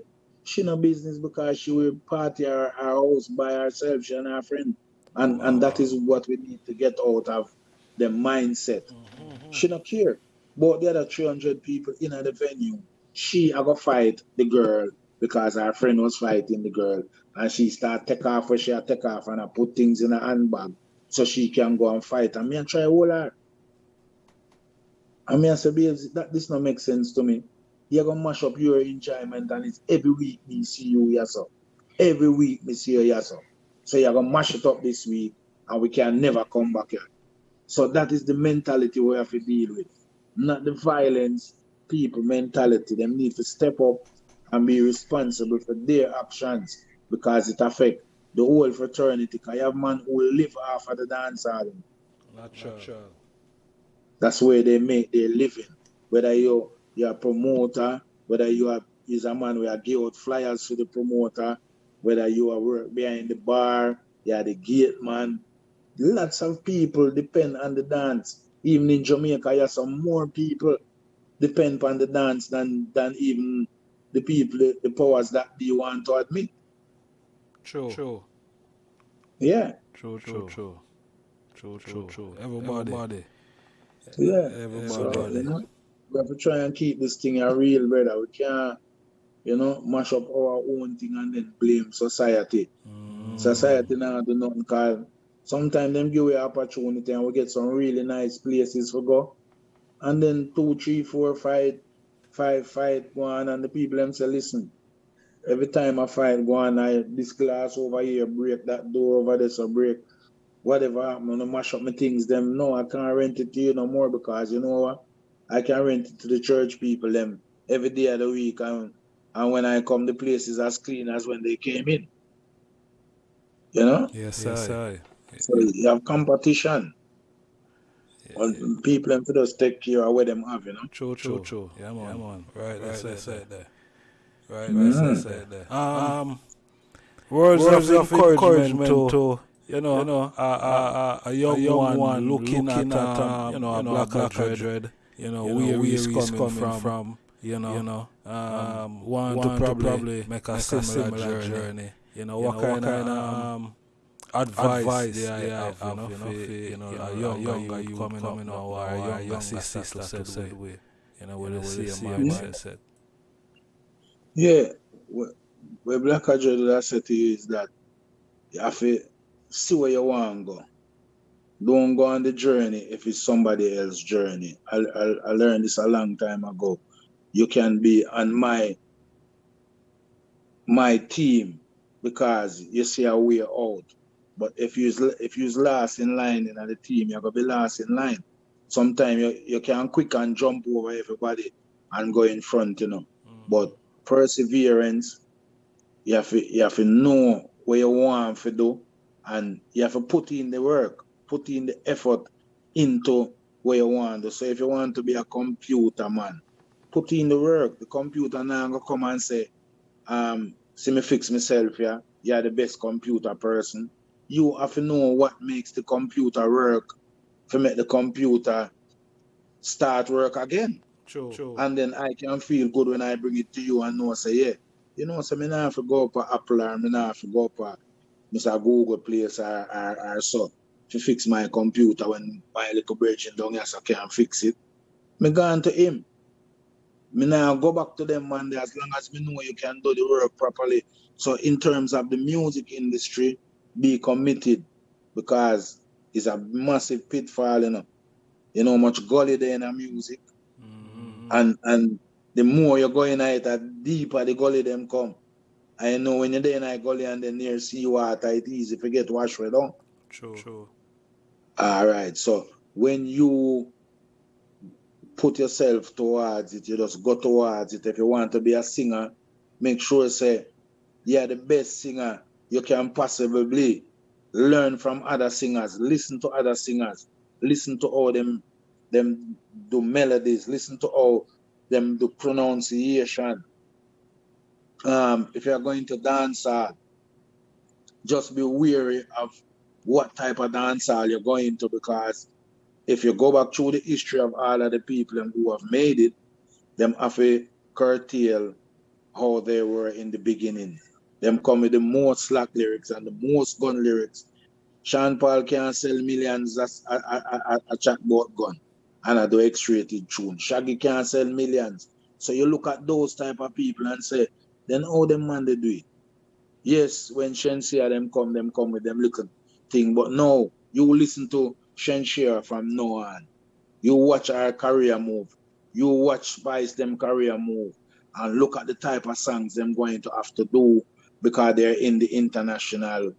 she no business because she will party her, her house by herself, she and her friend. And and that is what we need to get out of the mindset. Mm-hmm. She not care. But the other 300 people in the venue, she I go fight the girl because her friend was fighting the girl. And she start take off where she take off and I put things in her handbag so she can go and fight. And me and try hold her. I me I say, that this not make sense to me you're gonna mash up your enjoyment and it's every week me see you yourself. Every week me see you yourself. So you're gonna mash it up this week and we can never come back here. So that is the mentality we have to deal with. Not the violence people mentality. Them need to step up and be responsible for their actions because it affect the whole fraternity. Cause you have man who will live off of the dance hall. Not sure. That's where they make their living. Whether you you're a promoter, whether you are is a man where give out flyers to the promoter, whether you are work behind the bar, you're the gate man. Lots of people depend on the dance. Even in Jamaica, you have some more people depend on the dance than than even the people, the powers that they want to admit. True. True. Yeah. True, true, true. True, true, true. Everybody. Everybody. Yeah. Everybody. So, you know, we have to try and keep this thing a real, brother. We can't, you know, mash up our own thing and then blame society. Mm. Society now do nothing call. Sometimes them give away opportunity and we get some really nice places for go. And then two, three, four, five, five, fight go on and the people them say, listen, every time I fight go on, I this glass over here break, that door over there so break. Whatever I'm gonna mash up my things, them no, I can't rent it to you no more because you know what? I can rent it to the church people them every day of the week and and when I come the place is as clean as when they came in. You know? Yes, yes I. So you have competition. Yeah, and people them to just take care of what them have, you know. True, true, true. Yeah, man. Yeah, man. Right, that's right, that's it there. Right, mm. that's it there. Um, words, words of, of encouragement, encouragement to, you know, you know, a, a, a, young, a young one, one looking, looking at, um, um, you know, a black, black dread. dread you know, you know where, he's coming, coming from, from, you know, you know, um, um want, want to probably, probably make a make similar, similar journey. journey. You know, what, kind, kind of um, advice, advice yeah, yeah, have, you know, for, you know, a younger, younger you coming, coming up, or a younger sister settled with, you know, with the same mindset. Yeah, where Blacker Dread I said to you is that you have to see where you want to go. Don't go on the journey if it's somebody else's journey. I, I, I learned this a long time ago. You can be on my my team because you see a way out. But if you if you's last in line in the team, you're gonna be last in line. Sometimes you, you can quick and jump over everybody and go in front, you know. Mm. But perseverance, you have to you have to know what you want to do and you have to put in the work put in the effort into where you want to. So if you want to be a computer man, put in the work. The computer now gonna come and say, um, see me fix myself, yeah. You're the best computer person. You have to know what makes the computer work to make the computer start work again. True. True. And then I can feel good when I bring it to you and know say, yeah, you know, so me not have to go up a Apple or me not have to go up a Mr. Google place or, or, or so to fix my computer when my little breaking down here so I can't fix it. Me gone to him. Me now go back to them man as long as me know you can do the work properly. So in terms of the music industry, be committed because it's a massive pitfall, you know. You know much gully there in the music. Mm-hmm. And and the more you go in it, the deeper the gully them come. I know when you're there in a gully and then near seawater, it's easy to get washed down. True. True. All right. So when you put yourself towards it. You just go towards it. If you want to be a singer, make sure say you're the best singer you can possibly learn from other singers. Listen to other singers. Listen to all them them do melodies. Listen to all them do pronunciation. Um, if you're going to dance, uh, just be wary of what type of dance hall you're going to because if you go back through the history of all of the people who have made it, them have to curtail how they were in the beginning. Them come with the most slack lyrics and the most gun lyrics. Sean Paul can sell millions as a, a, a, a chatbot gun and I do X-rated tune. Shaggy can sell millions. So you look at those type of people and say, then how them man they do it? Yes, when Shenseea them come, them come with them little thing. But no, you listen to Shenseea from now on. You watch our career move. You watch Spice them career move. And look at the type of songs them going to have to do because they're in the international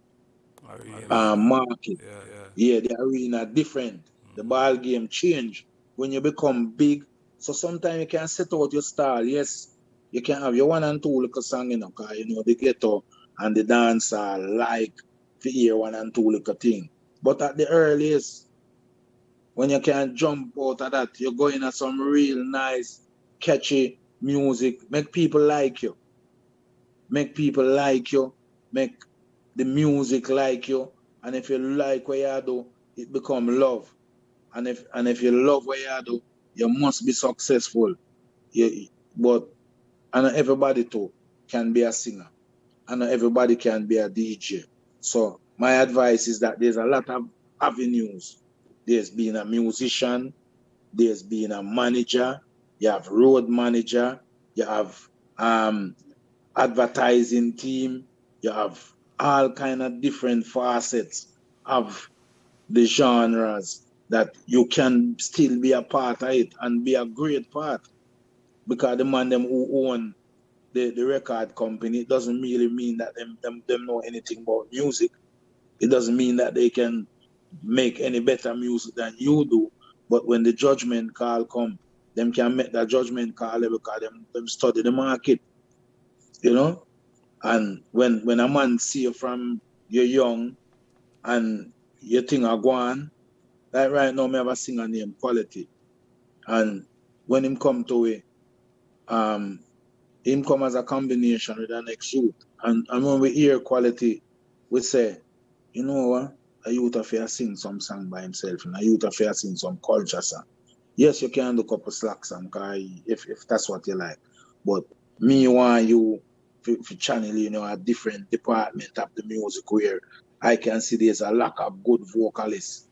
uh, market. Yeah, yeah. yeah, the arena different. Mm-hmm. The ball game change when you become big. So sometimes you can set out your style. Yes, you can have your one and two little song, you know, cause you know the ghetto and the dancer like to hear one and two little thing. But at the earliest, when you can jump out of that, you're going at some real nice, catchy music, make people like you. Make people like you, make the music like you. And if you like what you do, it become love. And if and if you love what you do, you must be successful. You, but and everybody too can be a singer. And everybody can be a DJ. So my advice is that there's a lot of avenues. There's being a musician, there's being a manager, you have road manager, you have um, advertising team, you have all kind of different facets of the genres that you can still be a part of it and be a great part. Because the man them who own the, the record company, it doesn't really mean that them, them them know anything about music. It doesn't mean that they can make any better music than you do. But when the judgment call come, them can make that judgment call because them, them study the market. You know? And when when a man see you from you're young and you think are going, like right now, me have a singer named Quality. And when him come to it, um, him come as a combination with an next youth. And, and when we hear Quality, we say, you know what? A youth affair sing some song by himself and a youth affair sing some culture song. Yes, you can do a couple slack song if, if that's what you like. But me want you for, channel, you know, a different department of the music where I can see there's a lack of good vocalists,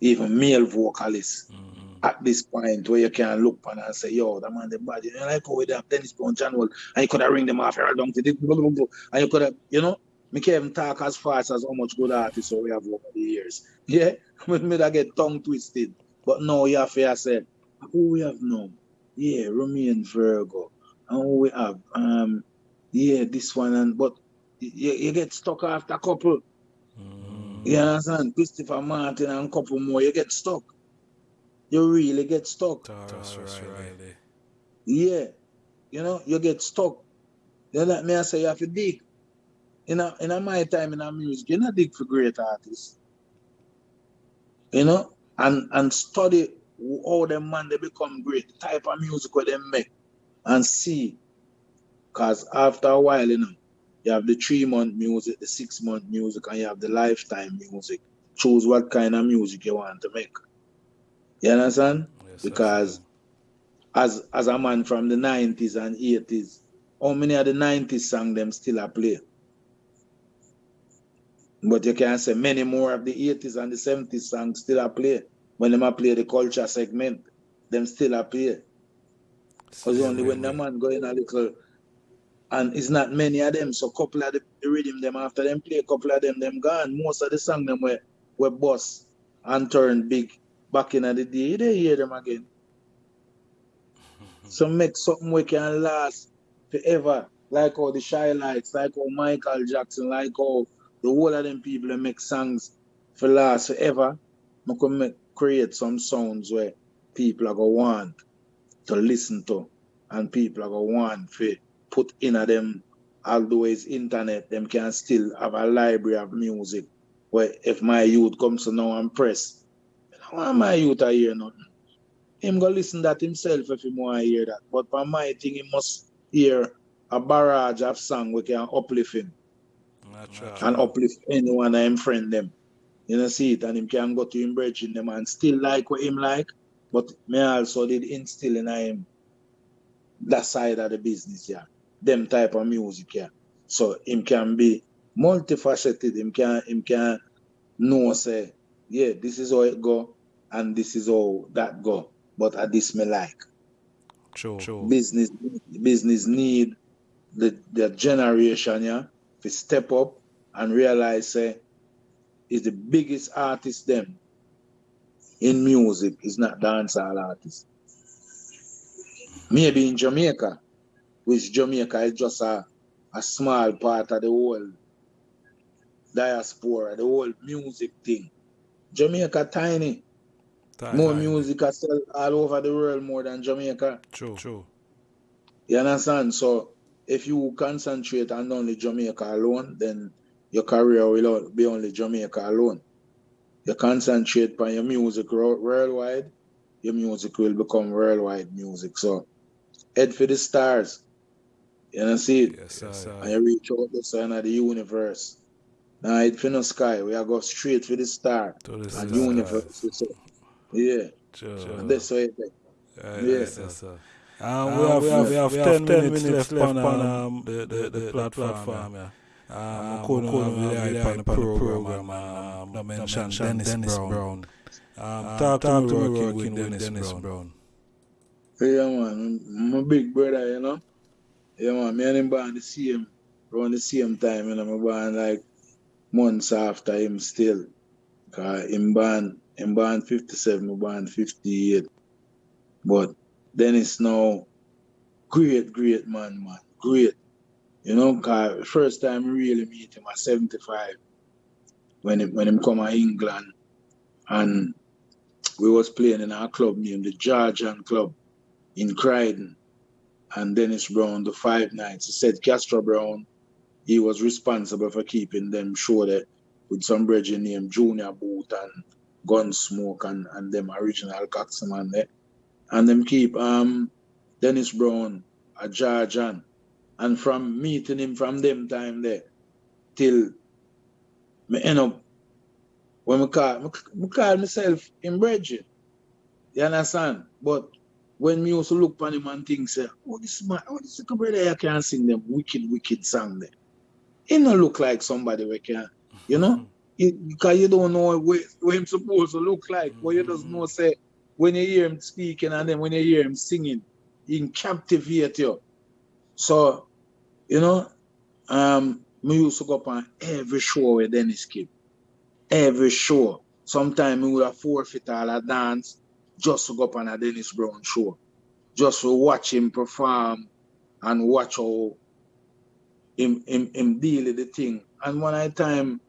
even male vocalists mm-hmm. At this point where you can look on and say, yo, that man, the body, you know, like how we have Dennis Brown channel, and you could have ring them off here the, and you could have, you know, me can't even talk as fast as how much good artists we have over the years. Yeah, me that get tongue twisted. But no, you have to say, who we have now? Yeah, Romain Virgo. And who we have? Um, yeah, this one, and but you, you get stuck after a couple. Mm. You understand? Christopher Martin and a couple more, you get stuck. You really get stuck. That's right, Yeah. You know, you get stuck. You let me I say you have to dig. In a, in a my time in a music, you not dig for great artists. You know? And and study how them man they become great, the type of music where they make, and see because after a while, you know, you have the three month music, the six month music, and you have the lifetime music. Choose what kind of music you want to make. You understand? Yes, because as as a man from the 90s and 80s, how many of the 90s songs them still are play? But you can say many more of the 80s and the 70s songs still are play. When them are play the culture segment, them still are play. Because only when the man go in a little and it's not many of them. So couple of the, the rhythm them after them play, a couple of them them gone. Most of the song them were were boss and turn big back in the day. You they hear them again. so make something we can last forever. Like all the Chi-Lites, like all Michael Jackson, like all the whole of them people that make songs for last forever. I can make, create some sounds where people are going to want to listen to and people are going to want to put in a them, although it's internet, them can still have a library of music where if my youth comes to now and press, I want my youth to hear nothing. Him go listen that himself if he want to hear that. But for my thing, he must hear a barrage of song we can uplift him. Natural. And uplift anyone and friend them. You know, see it, and him can go to him bridging them and still like what him like. But me also did instill in him that side of the business, yeah. Them type of music, yeah. So him can be multifaceted, him can him can know say, yeah, this is how it go and this is how that go. But at this me like. Sure, sure. Business business need the the generation, yeah, to step up and realize say is the biggest artist them in music is not dancehall artist. Maybe in Jamaica, which Jamaica is just a, a small part of the whole diaspora, the whole music thing. Jamaica tiny. Tiny. More music are sell all over the world more than Jamaica. True, true. You understand? So if you concentrate on only Jamaica alone, then your career will be only Jamaica alone. You concentrate on your music worldwide, your music will become worldwide music. So head for the stars. You know see it? Yes, sir. And you reach out the sign of the universe. Now head for the sky. We are go straight for the star. To the and universe. So, yeah. Sure. And that's why it, yeah. Yes, yes, sir. Um, we, have, we have, we have, we have 10, 10 minutes, minutes left, left on um, the, the, the, the platform. platform yeah. Um, couldn't really hype on the program. Um, I mentioned Dennis, Dennis Brown. Brown. Um, um, talk, talk to me working, working with Dennis, Dennis Brown. Brown. Yeah, man. My big brother, you know. Yeah, man. Me and him born the same, around the same time, you know. Me born like months after him still. Cause him born, him born 57, me born 58. But Dennis now, great, great man, man. Great. You know, cause first time really meet him at 75 when him, when him come to England and we was playing in our club named the Georgian Club in Croydon. And Dennis Brown, the five nights, he said Castro Brown, he was responsible for keeping them sure that with some brethren named Junior Boot and Gunsmoke and, and them original Coxman there. And them keep um Dennis Brown a Georgian and from meeting him from them time there till me end up when I call, me, call myself in Bridget. You understand? But when me also look upon him and think, say, oh, this man, oh, this little brother I can sing them wicked, wicked song there. He don't look like somebody we can, you know? Mm-hmm. because you don't know what, what him supposed to look like. Mm-hmm. But you just know, say, when you hear him speaking and then when you hear him singing, he can captivate you. So, you know, um, me used to go up on every show with Dennis Kid. Every show. Sometimes we would have forfeit all a dance just to go up on a Dennis Brown show. Just to watch him perform and watch how him, him, him deal with the thing. And one time,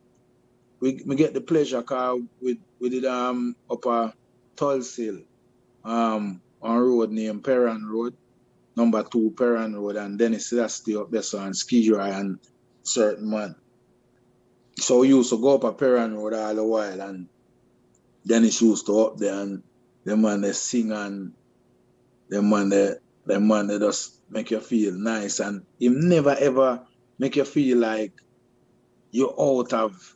we, we get the pleasure car we, we did um up a um on road named Perran Road number two Perran Road, and Dennis Selassie up there, so and Skidrow and certain man. So we used to go up a Perran Road all the while, and Dennis used to up there, and the man they sing, and the man they, the man they just make you feel nice, and him never ever make you feel like you're out of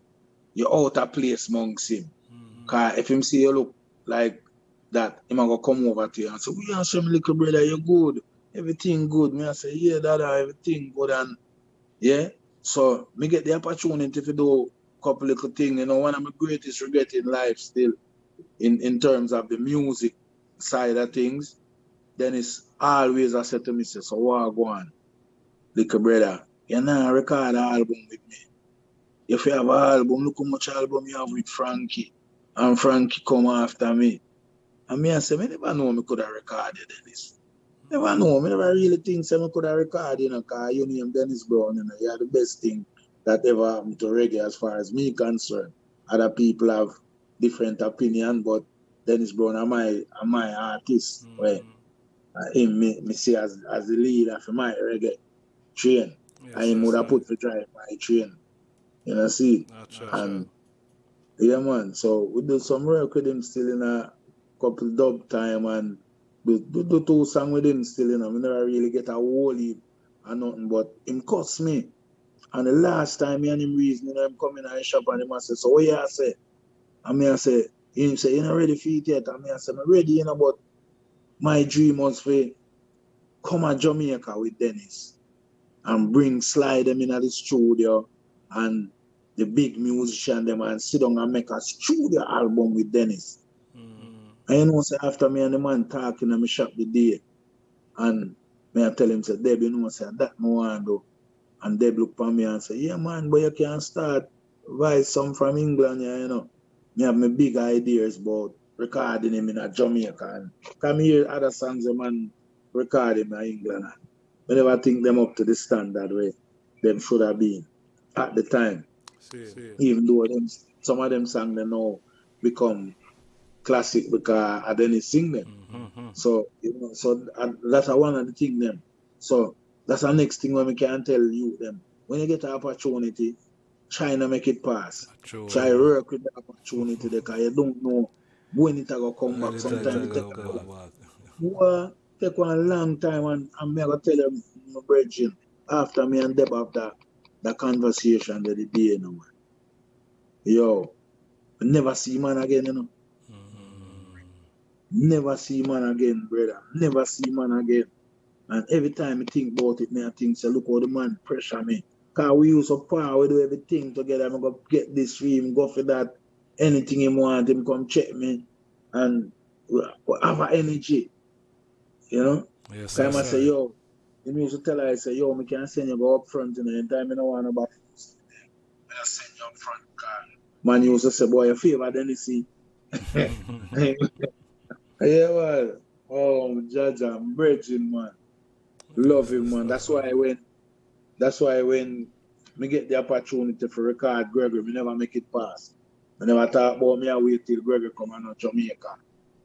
you're out of place amongst him. Mm-hmm. Cause if him see you look like that, he might go come over to you and say, We are some little brother, you're good everything good. Me I say, yeah, that everything good and yeah. So me get the opportunity to do a couple little things. You know, one of my greatest regret in life still in, in terms of the music side of things, then it's always I said to myself, so what go on? Little brother, you know record an album with me. If you have an album, look how much album you have with Frankie. And Frankie come after me. And me I say, I never know me could have recorded this. Never know. I never really think so I could have recorded, you know, because you name Dennis Brown, you know, you're the best thing that ever happened to reggae as far as me concerned. Other people have different opinion, but Dennis Brown are my are my artist mm-hmm. where uh, him me, me see as as the leader for my reggae train. Yes, and him would have put to drive my train. You know, see? and yeah man, so we do some work with him still in a couple dub time and do, do, do two song with him still, you know. We never really get a whole heap or nothing, but him cuss me. And the last time me and him reason, you know, him coming in the shop and him I say, so what you say? And me I say, him say, you not ready for it yet. And me I say, I'm ready, you know, but my dream was for come to Jamaica with Dennis and bring slide them in at the studio and the big musician them and sit down and make a studio album with Dennis. Mm. And you know, say after me and the man talking in my shop the day, and me I tell him, say, Deb, you know, say, that no one do. And Deb look for me and say, yeah, man, but you can start vice some from England, yeah, you know. Me have my big ideas about recording him in a Jamaica. And come here, other songs, the man record him in England. I never think them up to the standard way them should have been at the time. See, see. Even though them, some of them songs they now become classic because I didn't sing them. Mm-hmm. So you know, so that's one of the things them. So that's the next thing when we can tell you them. When you get an opportunity, try to make it pass. True. Try work with the opportunity because you don't know when it will come back. Sometimes it take, well, take one long time and I'm gonna tell them my brethren after me and Deb after the conversation that the day you know man. Yo, never see man again, you know. Mm-hmm. Never see man again, brother. Never see man again. And every time I think about it, me I think, say, look how the man pressure me. Because we use up power, we do everything together. I'm going to get this for him, go for that. Anything he want, him come check me. And have energy. You know? Yes, Time I say, yo, he used to tell her, I say, yo, me can send you go up front, you know, anytime I don't want about I send you up front, Man used to say, boy, your favor, then you see. Yeah, well, oh, Judge, I'm bridging, man. Love him, man. That's why when, that's why when me get the opportunity for record Gregory, me never make it pass. I never talk about me, I wait till Gregory come on Jamaica.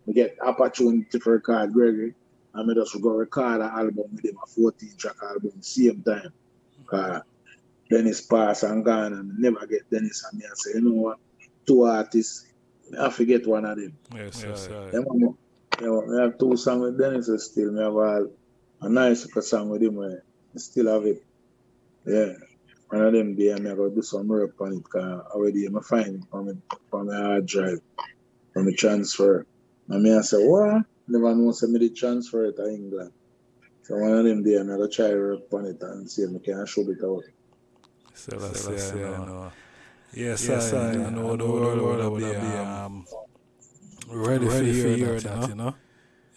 Me get opportunity for record Gregory, and me just go record an album with him, a 14 track album, same time. Cause uh, Dennis pass and gone, and never get Dennis and me. I say, you know what? Two artists, I forget one of them. Yes, yes, yes. You know, I have two songs with Dennis still. I have a, a nice song with him where I still have it. Yeah. One of them day I'm going to do some work on it because already I'm find it from, from my hard drive, from the transfer. And me I say, what? Never know say me the transfer it to England. So one of them day I'm going to try work on it and see if I can show it out. So that's, so that's yeah, I know. Yes, yes I, I, I know the world will be um, ready, ready for hear that, that, you know.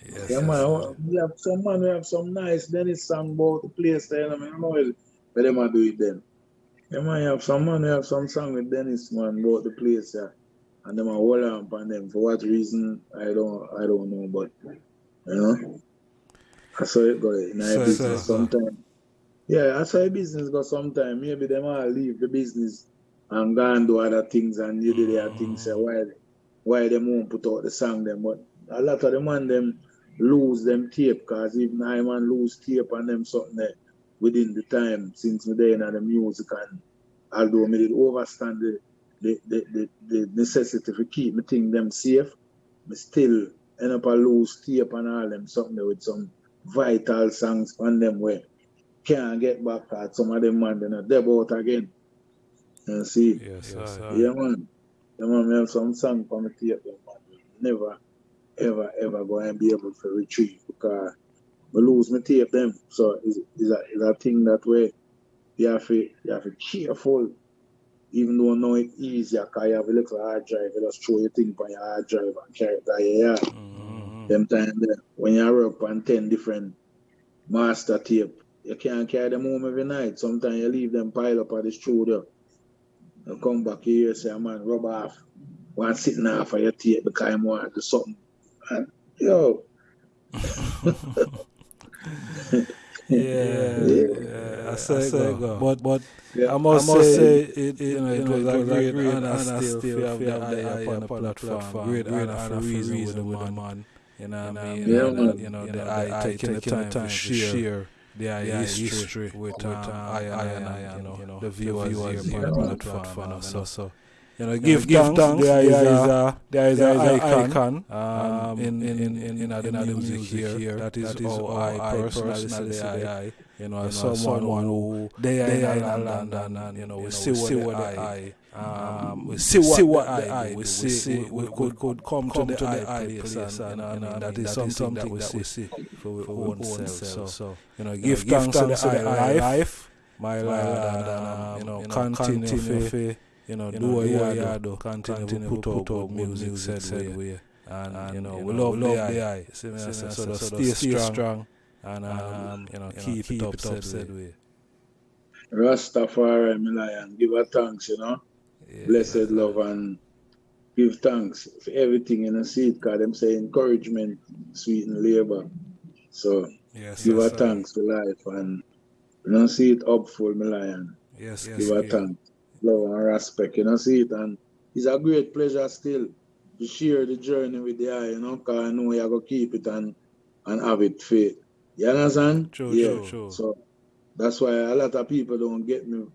Yes, yeah, man. We have some man, we have some nice Dennis song about the place there. I mean, I know but them are do it then. Yeah, man, you have some man, we have some song with Dennis, man, about the place there. And them are hold on upon them. For what reason, I don't I don't know, but you know. I saw it go in so, business so, sometime. Yeah, I saw a business go sometime. Maybe them all leave the business and go and do other things and you do their things. Say, why why them won't put out the song them, but a lot of them man them lose them tape because even I man lose tape and them something there within the time since me there in the music and although me did overstand the the, the, the, the necessity to keep me thing them safe, me still end up a lose tape and all them something with some vital songs on them where can't get back at some of them man then they out again. You see? Yes, yes yeah man. The man have some song for me tape them, man. Never, ever, ever going to be able to retrieve because we lose my tape them. So it's, it's, a, it's a thing that way you have to, you have to be careful. Even though I know it's easier because you have a little hard drive, you just throw your thing on your hard drive and carry it out yard. Mm-hmm. Them time there, when you're up on 10 different master tape, you can't carry them home every night. Sometimes you leave them pile up at the studio and come back here say, man, rub off one sitting off of your tape because I want to do something. And, yo. yeah, yeah, I say, go. go. But but yeah. I must, I must say, say it, it, you know, it, was, was a great, great honor, honor still have the eye upon the platform. platform. Great, great honor for reason with the man. You know what I mean? Yeah, and, you know, the eye taking the time to share the eye history with um, I and you know the viewers here on the platform. So, So you know, give, give thanks. There is a there is an icon, icon um, in in in in, in, the music, here. That is, that is how I personally see eye. You know, someone, who they are in London and you know we see what the eye. Um, we see what, see what the eye. We see, see we, we could could come, come to the, to the eye place, place and, and, and, and that is something that we see for our own self. So you know, give thanks to the eye life, my Lord, and you know, continue you know, you do what you do, do, continue, continue put, put out music, music said way. And, and, you know, we love, love the eye. See so, so, so, so stay, stay strong, and, um, you know, keep, keep it up said way. Rastafari, my lion, give a thanks, you know. Yeah, Blessed yeah. love and give thanks for everything in the seed because them say encouragement sweeten labor. So yes, give yes, a thanks for life and you know see it up for my lion. Yes, give yes, a thanks love and respect, you know, see it. And it's a great pleasure still to share the journey with the eye, you know, because I know you're going to keep it and, and have it fit. You understand? True, yeah. true, true. So that's why a lot of people don't get me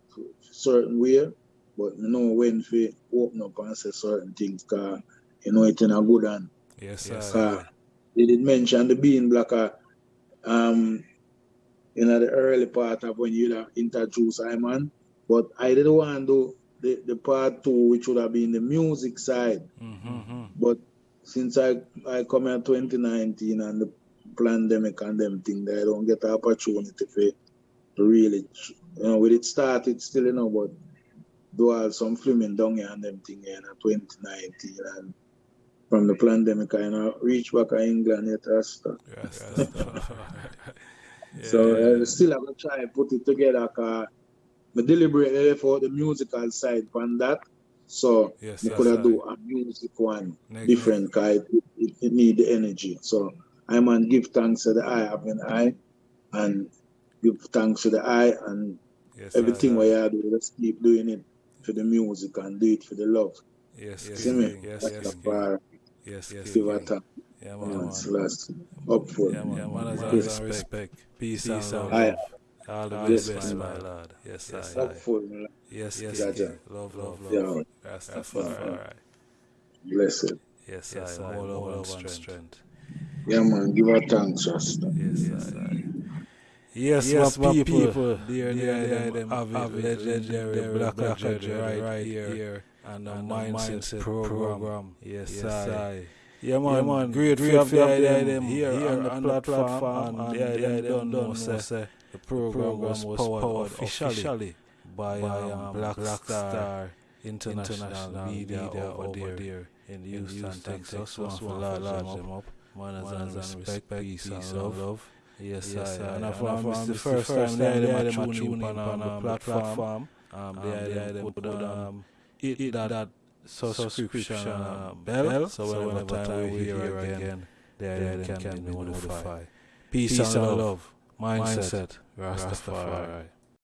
certain way, but you know when to open up and say certain things, because you know it's in a good hand. Yes, sir. They did mention the being blacker um, you know, the early part of when you introduce Iman. But I didn't want to do the, the part two, which would have been the music side. Mm-hmm. But since I, I come in 2019 and the pandemic and them thing, I don't get the opportunity for to really, you know, with it started still, you know, but do all some filming down here and them thing in 2019 and from the pandemic I you know reach back to England yet yes, yeah. So still I'm gonna try and put it together I deliberately left out the musical side from that. So yes, we could have do a music one Next different because it, it, it, need the energy. So I man give thanks to the eye of an eye and give thanks to the eye and yes, everything we are doing, let's keep doing it for the music and do it for the love. Yes, yes, See me? Yes, yes, yes, yes, yes, give yes, yes, yeah, man, man. Last, up for yeah, man, yeah, man, respect. respect. Peace, Peace and love. All the yes, best, my Lord. Yes, yes, I, I. Yes, yes, yes. Love, love, love. Yeah. Rastafari. Blessed. Yes, yes, I. More love and strength. Yeah, man. Give our thanks, Rasta. Yes, yes, I. Yes, yes, my, people, people dear, dear, dear, them have it legendary black culture right, right here, and the mindset program. Yes, yes I. Yeah, man, yeah, man. great, great to have them here, here on the platform, and yeah, they don't know, say, the program, the program was, was powered, officially, officially by, by um, um Black, Black Star, Star International, International Media, Media over, there, there in Houston, Houston Texas. Texas. One for large them up. Manners and respect, peace and love. love. Yes, yes I, and I found this the first time they had them tuning in on the platform. Um, they had them put um, hit that subscription bell, so whenever time we hear again, they can be notified. Peace and love mindset, mindset Rastafari. Rastafari.